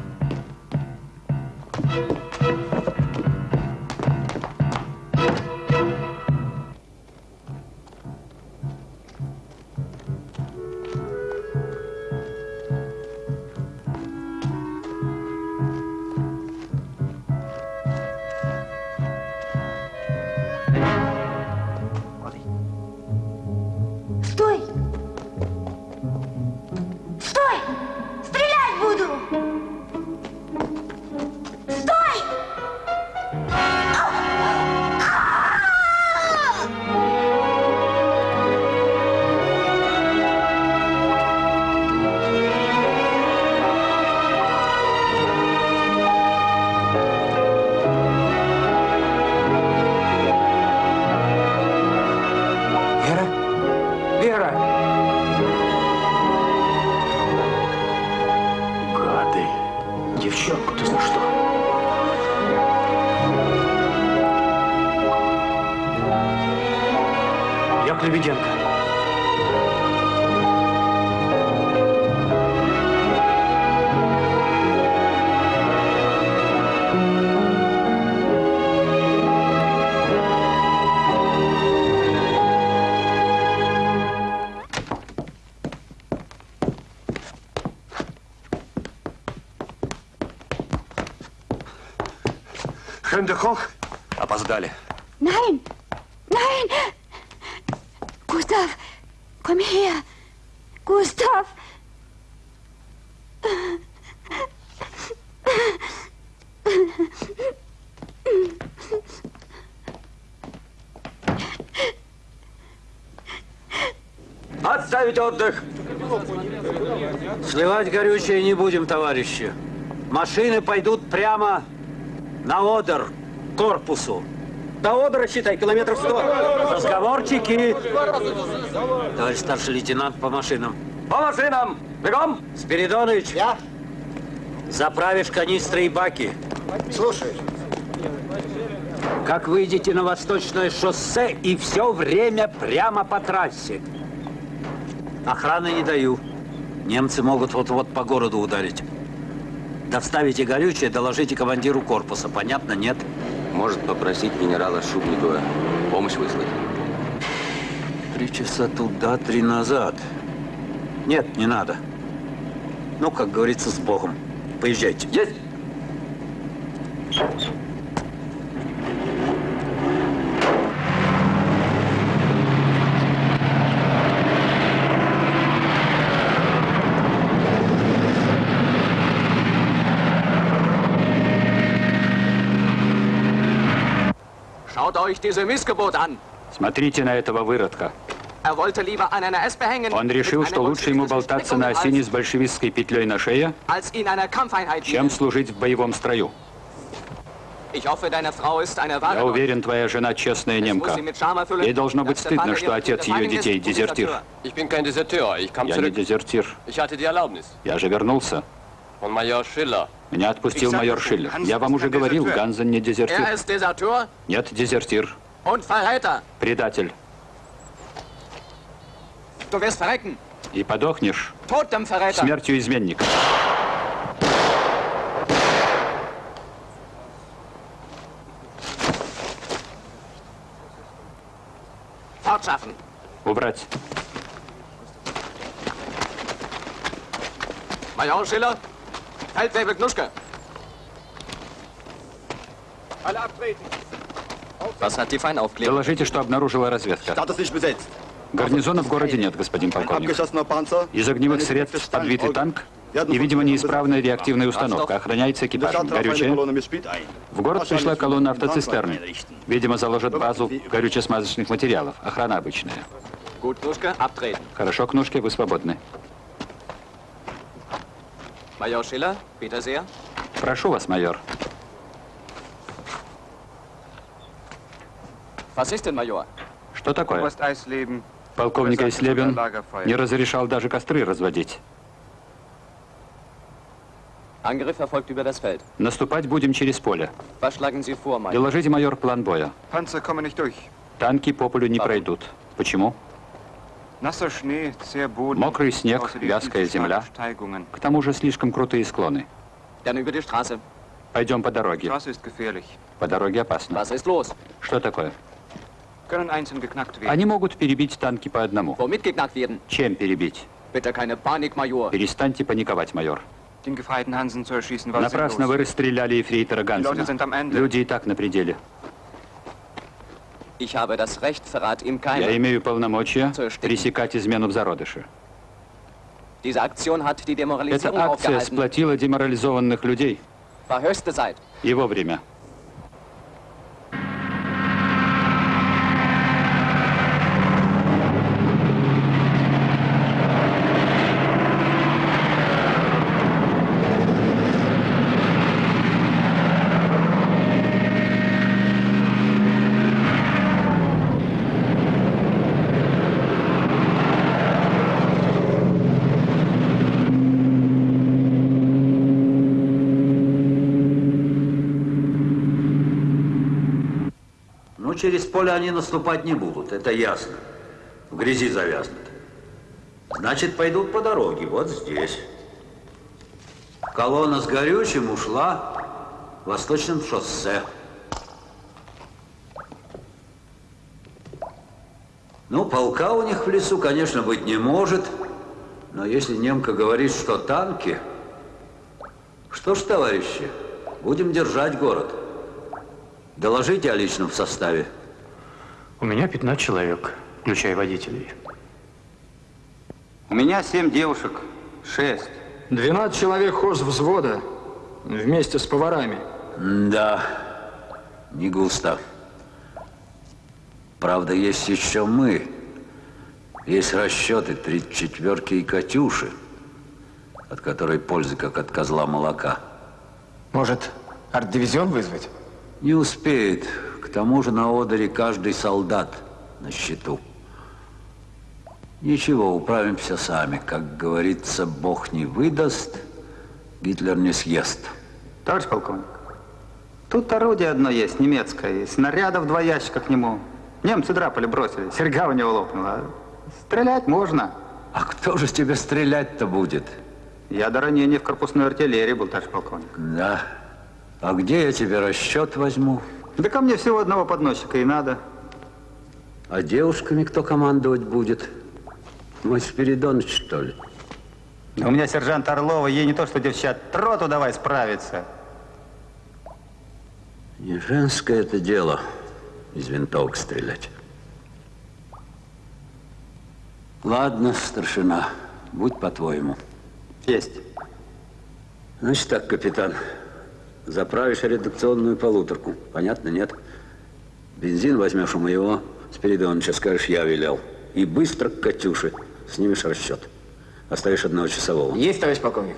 Горючее не будем, товарищи. Машины пойдут прямо на Одер, к корпусу. До Одера, считай, километров сто. Разговорчики. Товарищ старший лейтенант по машинам. По машинам! Бегом! Спиридонович. Я? Заправишь канистры и баки. Слушай. Как выйдете на восточное шоссе и все время прямо по трассе. Охраны не даю. Немцы могут вот-вот по городу ударить. Доставите горючее, доложите командиру корпуса. Понятно, нет? Может попросить генерала Шубникова помощь выслать. Три часа туда, три назад. Нет, не надо. Ну, как говорится, с Богом. Поезжайте. Есть! Schaut euch diese Missgeburt an. Смотрите на этого выродка. Er Он решил, что лучше ему болтаться на осине с большевистской петлей на шее, чем служить в боевом строю. Я уверен, твоя жена честная немка. Ей должно быть стыдно, что отец ее детей дезертир. Я не дезертир. Я же вернулся. Von Major Schiller. Меня отпустил майор Шиллер. Я вам уже говорил, Ганзен не дезертир. Deserteur Нет, дезертир. Предатель. И подохнешь смертью изменника. Убрать. Major Schiller, Knuschke. Alle abtreten. Was hat die Feinaufklärung? Доложите, что обнаружила разведка. Гарнизона в городе нет, господин полковник. Из огневых средств подбитый танк и, видимо, неисправная реактивная установка. Охраняется экипажем. Горючее. В город пришла колонна автоцистерны. Видимо, заложат базу горюче-смазочных материалов. Охрана обычная. Хорошо, Кнушки, вы свободны. Major Schiller, bitte sehr. Прошу вас, майор. Was ist denn, Major? Что такое? Полковник Айслебен не разрешал даже костры разводить. Angriff erfolgt über das Feld. Наступать будем через поле. Was schlagen Sie vor, Major? Доложите, майор, план боя. Panzer kommen nicht durch. Танки по полю не пройдут. Почему? Мокрый снег, вязкая земля. К тому же слишком крутые склоны. Пойдем по дороге. По дороге опасно. Что такое? Они могут перебить танки по одному. Чем перебить? Перестаньте паниковать, майор. Напрасно вы расстреляли эфрейтора Гансена. Люди и так на пределе. Ich habe das Recht, Verrat im Я имею полномочия пресекать измену в зародыше. Эта акция сплотила деморализованных людей. War höchste через поле они наступать не будут, это ясно. В грязи завязнут. Значит, пойдут по дороге, вот здесь. Колонна с горючим ушла восточным шоссе. Ну, полка у них в лесу, конечно, быть не может. Но если немка говорит, что танки, что ж, товарищи, будем держать город. Доложите о личном составе. У меня 15 человек, включая водителей. У меня семь девушек, шесть. 12 человек хоз взвода вместе с поварами. Да, не густо. Правда, есть еще мы. Есть расчеты 34-ки и Катюши, от которой пользы, как от козла молока. Может, арт-дивизион вызвать? Не успеет. К тому же на Одере каждый солдат на счету. Ничего, управимся сами. Как говорится, Бог не выдаст, Гитлер не съест. Товарищ полковник, тут орудие одно есть, немецкое, и снарядов два ящика к нему. Немцы драпали бросили, серьга у него лопнула. Стрелять можно. А кто же тебе стрелять-то будет? Я до ранения в корпусной артиллерии был, товарищ полковник. Да. А где я тебе расчет возьму? Да ко мне всего одного подносчика и надо. А девушками кто командовать будет? Мой Спиридоныч, что ли? Да у меня сержант Орлова, ей не то что девчат, троту давай справиться. Не женское это дело из винтовок стрелять. Ладно, старшина, будь по-твоему. Есть. Значит так, капитан, заправишь редакционную полуторку. Понятно, нет? Бензин возьмешь у моего Спиридоновича, скажешь, я велел. И быстро к Катюше снимешь расчет. Оставишь одного часового. Есть, товарищ полковник.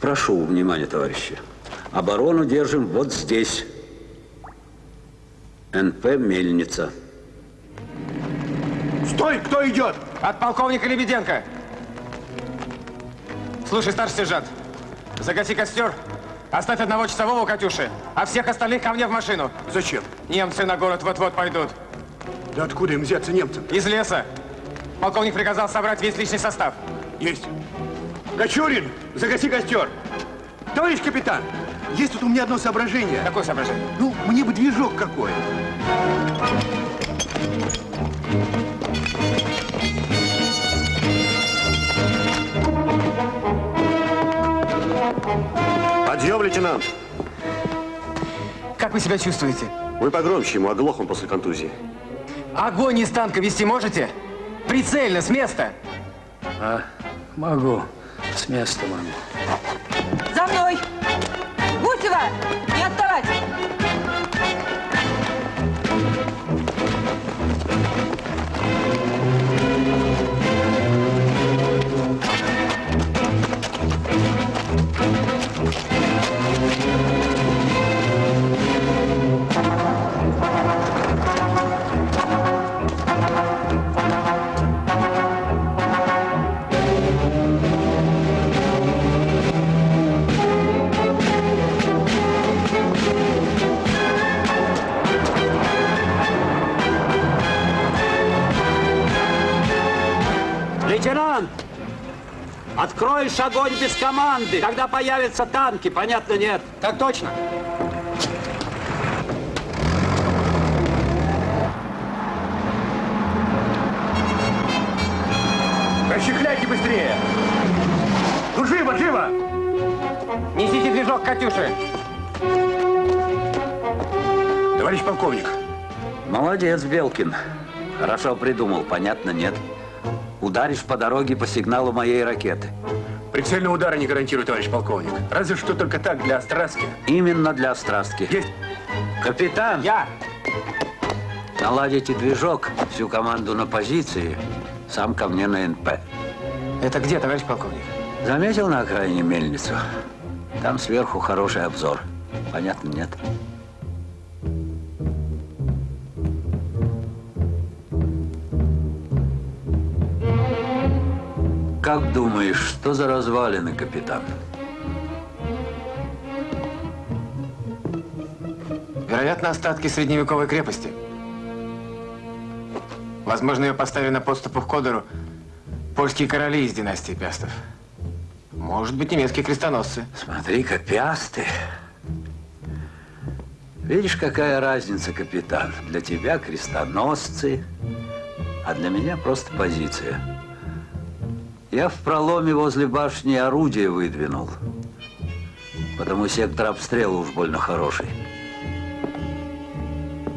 Прошу внимания, товарищи. Оборону держим вот здесь. НП «Мельница». Стой! Кто идет? От полковника Лебеденко. Слушай, старший сержант, загаси костер, оставь одного часового Катюши, а всех остальных ко мне в машину. Зачем? Немцы на город вот-вот пойдут. Да откуда им взяться немцам? Из леса. Полковник приказал собрать весь личный состав. Есть. Кочурин, загаси костер. Товарищ капитан, есть тут у меня одно соображение. Какое соображение? Ну, мне бы движок какой. Подъем, лейтенант. Как вы себя чувствуете? Вы погромче ему, оглох он после контузии. Огонь из танка вести можете? Прицельно, с места. А, могу. С места могу. За мной! Гусева! Не отставать! Откроешь огонь без команды, когда появятся танки, понятно, нет? Так точно. Расчехляйте быстрее! Ну, живо, живо! Несите движок Катюши. Товарищ полковник. Молодец, Белкин. Хорошо придумал, понятно, нет? Ударишь по дороге по сигналу моей ракеты. Прицельного удара не гарантирую, товарищ полковник. Разве что только так, для острастки. Именно для острастки. Есть. Капитан! Я! Наладите движок, всю команду на позиции, сам ко мне на НП. Это где, товарищ полковник? Заметил на окраине мельницу? Там сверху хороший обзор. Понятно, нет? Как думаешь, что за развалины, капитан? Вероятно, остатки средневековой крепости. Возможно, ее поставили на подступах к Одеру польские короли из династии Пястов. Может быть, немецкие крестоносцы. Смотри-ка, пиасты. Видишь, какая разница, капитан? Для тебя крестоносцы, а для меня просто позиция. Я в проломе возле башни орудие выдвинул. Потому сектор обстрела уж больно хороший.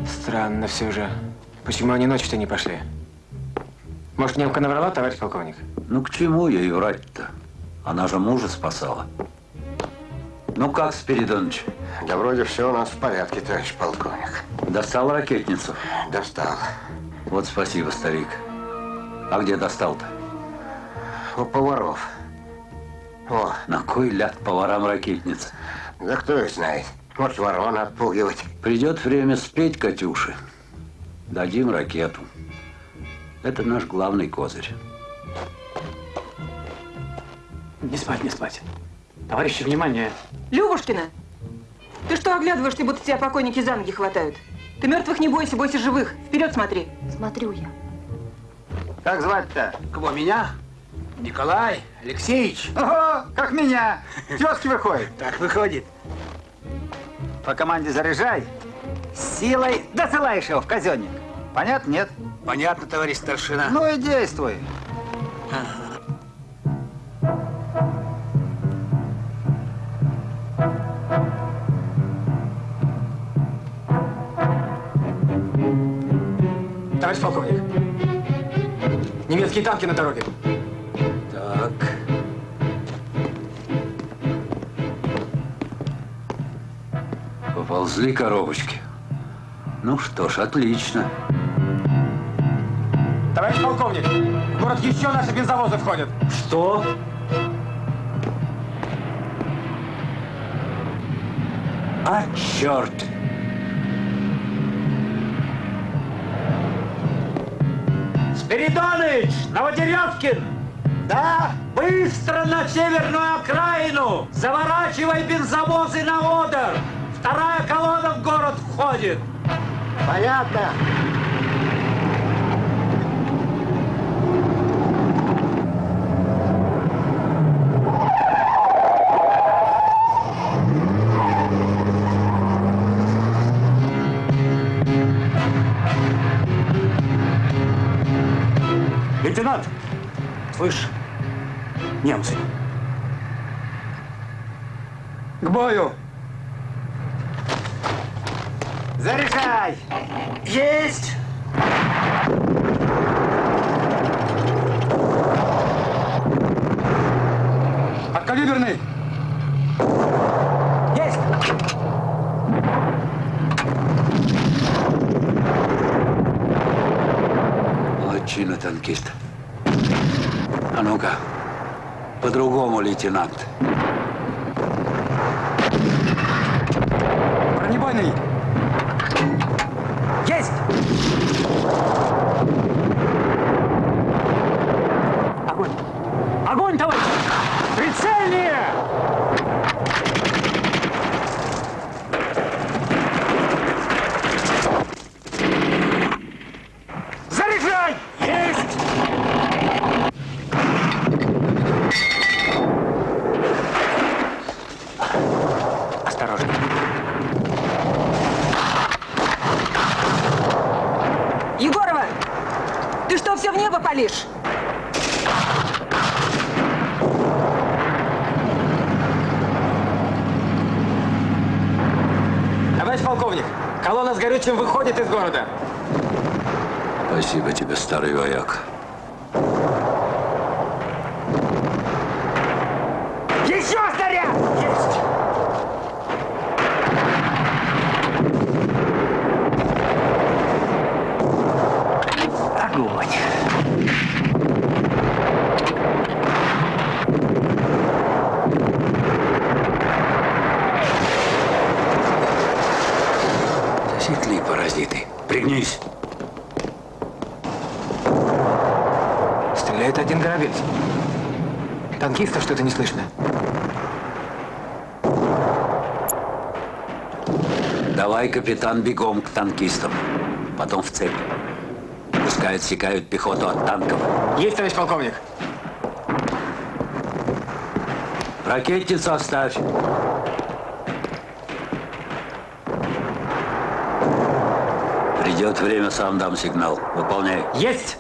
Странно все же. Почему они ночью-то не пошли? Может, немка наврала, товарищ полковник? Ну, к чему ей врать-то? Она же мужа спасала. Ну, как, Спиридоныч? Да вроде все у нас в порядке, товарищ полковник. Достал ракетницу? Достал. Вот спасибо, старик. А где достал-то? У поваров. О. На кой ляд поварам ракетниц? Да кто их знает. Может, ворон отпугивать. Придет время спеть, Катюши. Дадим ракету. Это наш главный козырь. Не спать, не спать. Товарищи, внимание. Любушкина, ты что оглядываешься, будто тебя покойники за ноги хватают? Ты мертвых не бойся, бойся живых. Вперед смотри. Смотрю я. Как звать-то? Кого, меня? Николай Алексеевич. Ого, как меня. Тезки выходит. Так выходит. По команде заряжай. Силой досылаешь его в казенник. Понятно, нет? Понятно, товарищ старшина. Ну и действуй. Товарищ полковник, немецкие танки на дороге. Поползли коробочки. Ну что ж, отлично. Товарищ полковник, в город еще наши бензовозы входят. Что? А, черт! Спиридоныч! Новодеревкин! Да? Быстро на северную окраину! Заворачивай бензовозы на Одер! Вторая колонна входит! Понятно. Лейтенант! Слышь, немцы. К бою. Заряжай. Есть. Подкалиберный! Есть. Молодчина, танкист. А ну-ка, по-другому, лейтенант. Бронебойный! Есть. Огонь! Огонь, товарищ! Прицельнее! Заряжай! Есть! Осторожно. Егорова, ты что, все в небо палишь? Товарищ полковник, колонна с горючим выходит из города. Спасибо тебе, старый вояк. Еще снаряд! Есть! Огонь. Засекли, паразиты. Пригнись. Стреляет один грабель. Танкиста что-то не слышно. Давай, капитан, бегом к танкистам. Потом в цепь. Пускай отсекают пехоту от танков. Есть, товарищ полковник. Ракетницу оставь. Придет время, сам дам сигнал. Выполняй. Есть!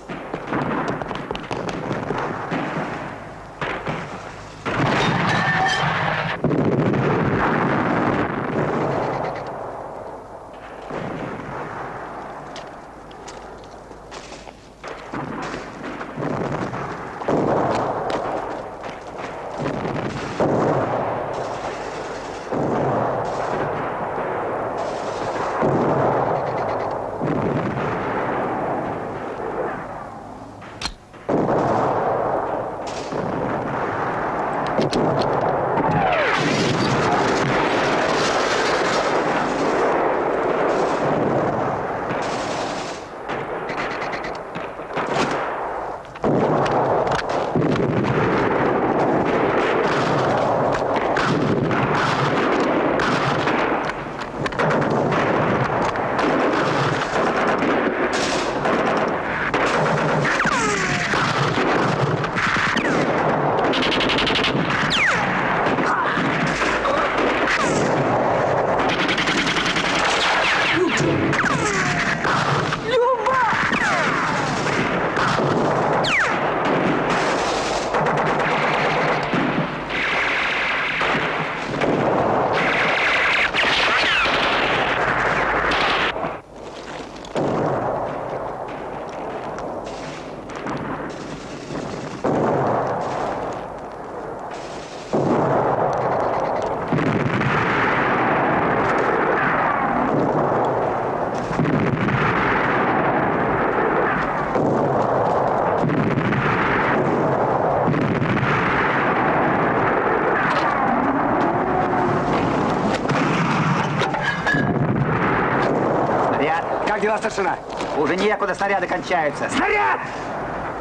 Дела, старшина? Уже некуда, снаряды кончаются. Снаряд!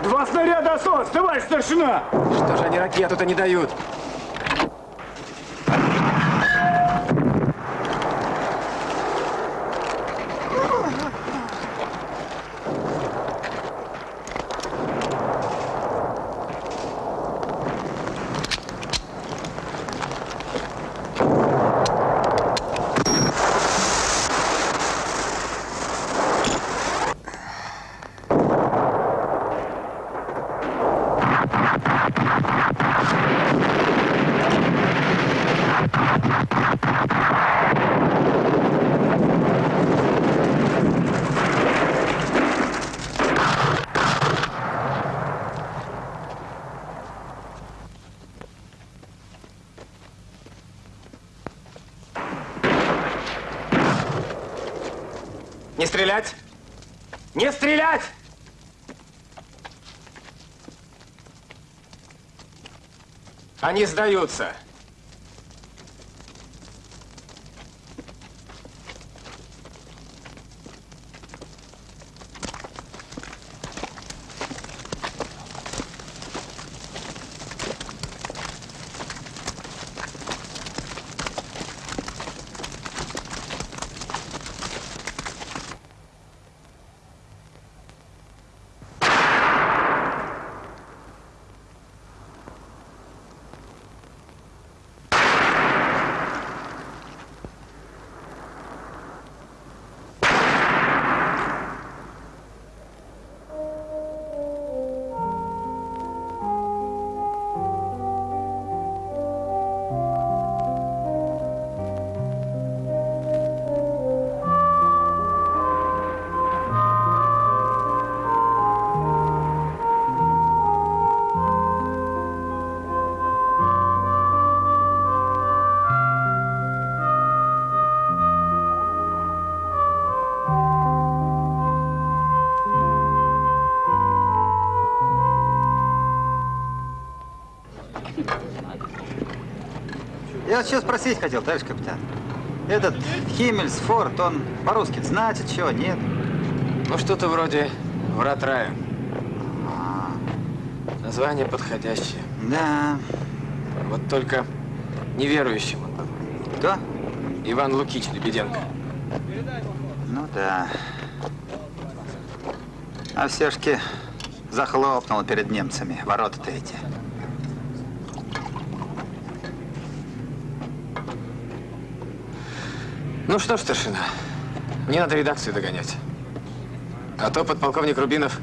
Два снаряда осталось, товарищ старшина! Что же они ракету-то не дают? Не стрелять! Не стрелять! Они сдаются. Я сейчас спросить хотел, товарищ капитан. Этот Химмельсфорд, он по-русски значит чего, нет? Ну, что-то вроде «Врат рая». Название подходящее. Да. Вот только неверующим он был. Кто? Иван Лукич Лебеденко. Ну да. А все-таки захлопнул перед немцами ворота-то эти. Ну что ж, старшина, мне надо редакцию догонять. А то подполковник Рубинов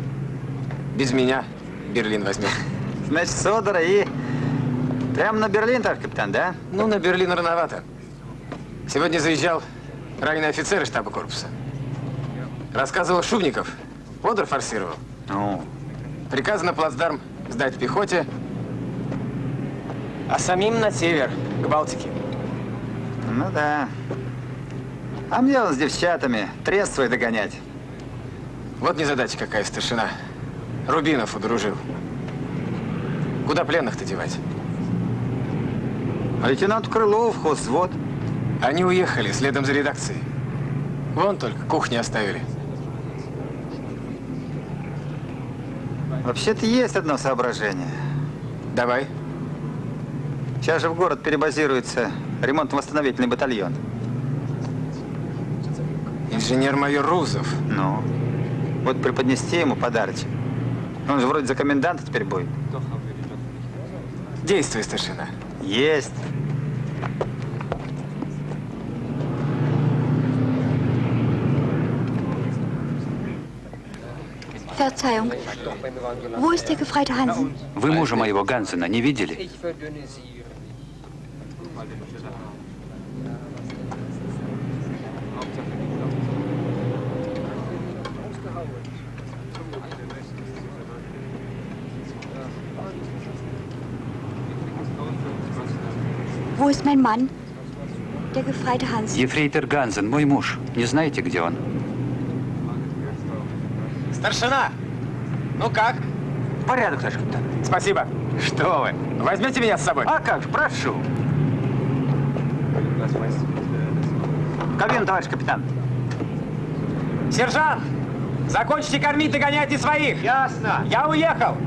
без меня Берлин возьмет. Значит, Содора и прям на Берлин, товарищ капитан, да? Ну, на Берлин рановато. Сегодня заезжал раненый офицер из штаба корпуса. Рассказывал Шубников. Одер форсировал. Ну? Приказано плацдарм сдать пехоте, а самим на север, к Балтике. Ну да. А мне он с девчатами трест свой догонять. Вот незадача какая, старшина. Рубинов удружил. Куда пленных-то девать? Лейтенант Крылов, хозвод. Они уехали следом за редакцией. Вон только кухни оставили. Вообще-то есть одно соображение. Давай. Сейчас же в город перебазируется ремонтно-восстановительный батальон. Инженер-майор Рузов. Ну, вот преподнести ему подарочек. Он же вроде за коменданта теперь будет. Действуй, старшина. Есть. Verzeihung. Wo ist der Gefreite Hansen? Вы мужа моего Гансена не видели? Ist mein Mann? Der Gefreite Hansen. Ефрейтор Гансен, мой муж. Не знаете, где он? Старшина! Ну как? Порядок, товарищ капитан. Спасибо. Что вы? Возьмете меня с собой? А как же, прошу. Кабин, товарищ капитан. Сержант! Закончите кормить, догоняйте своих! Ясно. Я уехал!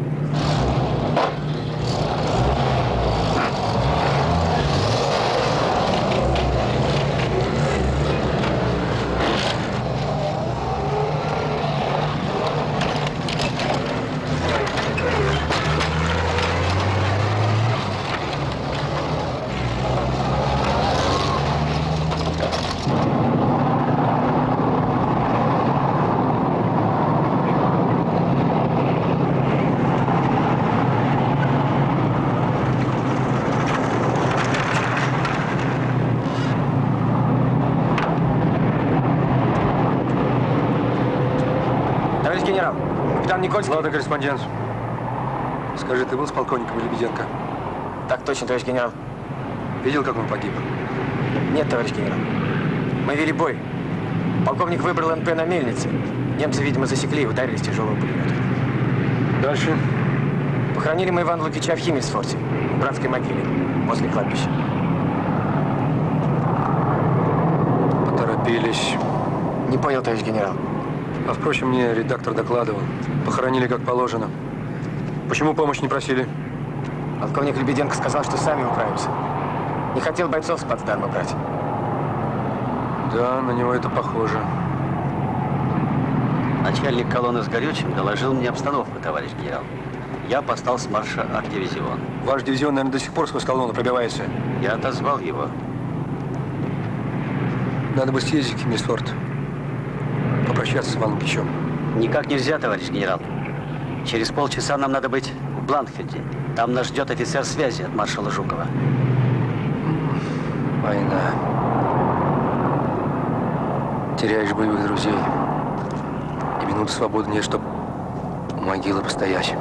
Товарищ генерал, капитан Никольский. Ладно, корреспондент. Скажи, ты был с полковником Лебеденко? Так точно, товарищ генерал. Видел, как он погиб? Нет, товарищ генерал. Мы вели бой. Полковник выбрал НП на мельнице. Немцы, видимо, засекли и ударили с тяжелого пулемета. Дальше? Похоронили мы Ивана Лукича в Химмельсфорте, в братской могиле, возле кладбища. Поторопились. Не понял, товарищ генерал. А впрочем, мне редактор докладывал. Похоронили как положено. Почему помощь не просили? Полковник Лебеденко сказал, что сами управимся. Не хотел бойцов с плацдарма брать. Да, на него это похоже. Начальник колонны с горючим доложил мне обстановку, товарищ генерал. Я постал с марша арт-дивизион. Ваш дивизион, наверное, до сих пор сквозь колонну пробивается. Я отозвал его. Надо бы съездить в Химмельсфорт. Попрощаться с Иваном Кичем. Никак нельзя, товарищ генерал. Через полчаса нам надо быть в Бланкфельде. Там нас ждет офицер связи от маршала Жукова. Война. Теряешь боевых друзей. И минуты свободы нет, чтоб у могилы постоять.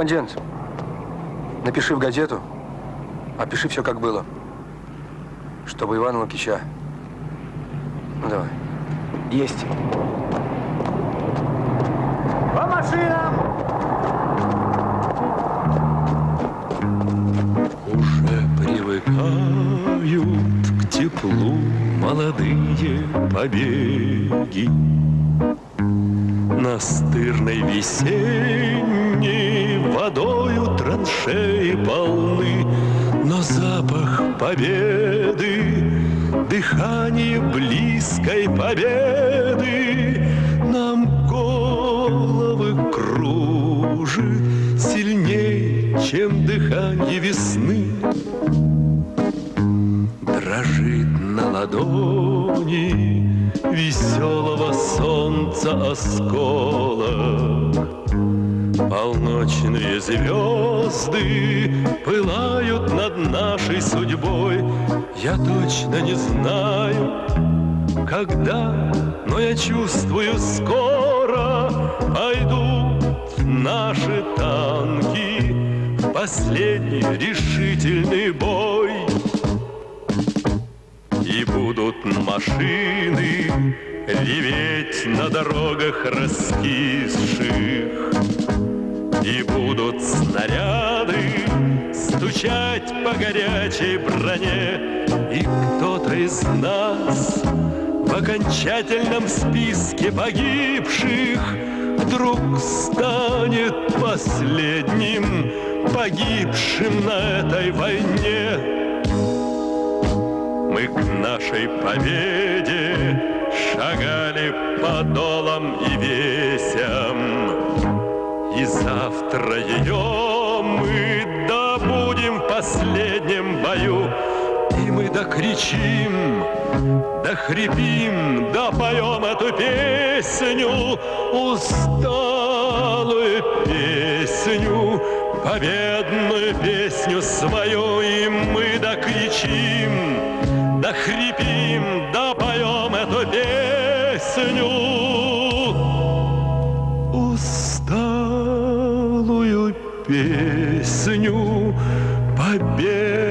Корреспондент, напиши в газету, опиши все, как было. Чтобы Ивана Лукича. Ну, давай. Есть. По машинам! Уже привыкают к теплу молодые побеги. Настырной весенней водою траншеи полны, Но запах победы, дыхание близкой победы Нам головы кружит сильней, чем дыхание весны. Дрожит на ладони веселого солнца осколок. Полночные звезды пылают над нашей судьбой. Я точно не знаю, когда, но я чувствую скоро пойдут наши танки в последний решительный бой. И будут машины реветь на дорогах раскисших. И будут снаряды стучать по горячей броне. И кто-то из нас в окончательном списке погибших Вдруг станет последним погибшим на этой войне. Мы к нашей победе шагали по долам и весям. И завтра ее мы добудем в последнем бою. И мы докричим, дохрипим, допоем эту песню, усталую песню, победную песню свою, и мы докричим, дохрипим, допоем песню, победную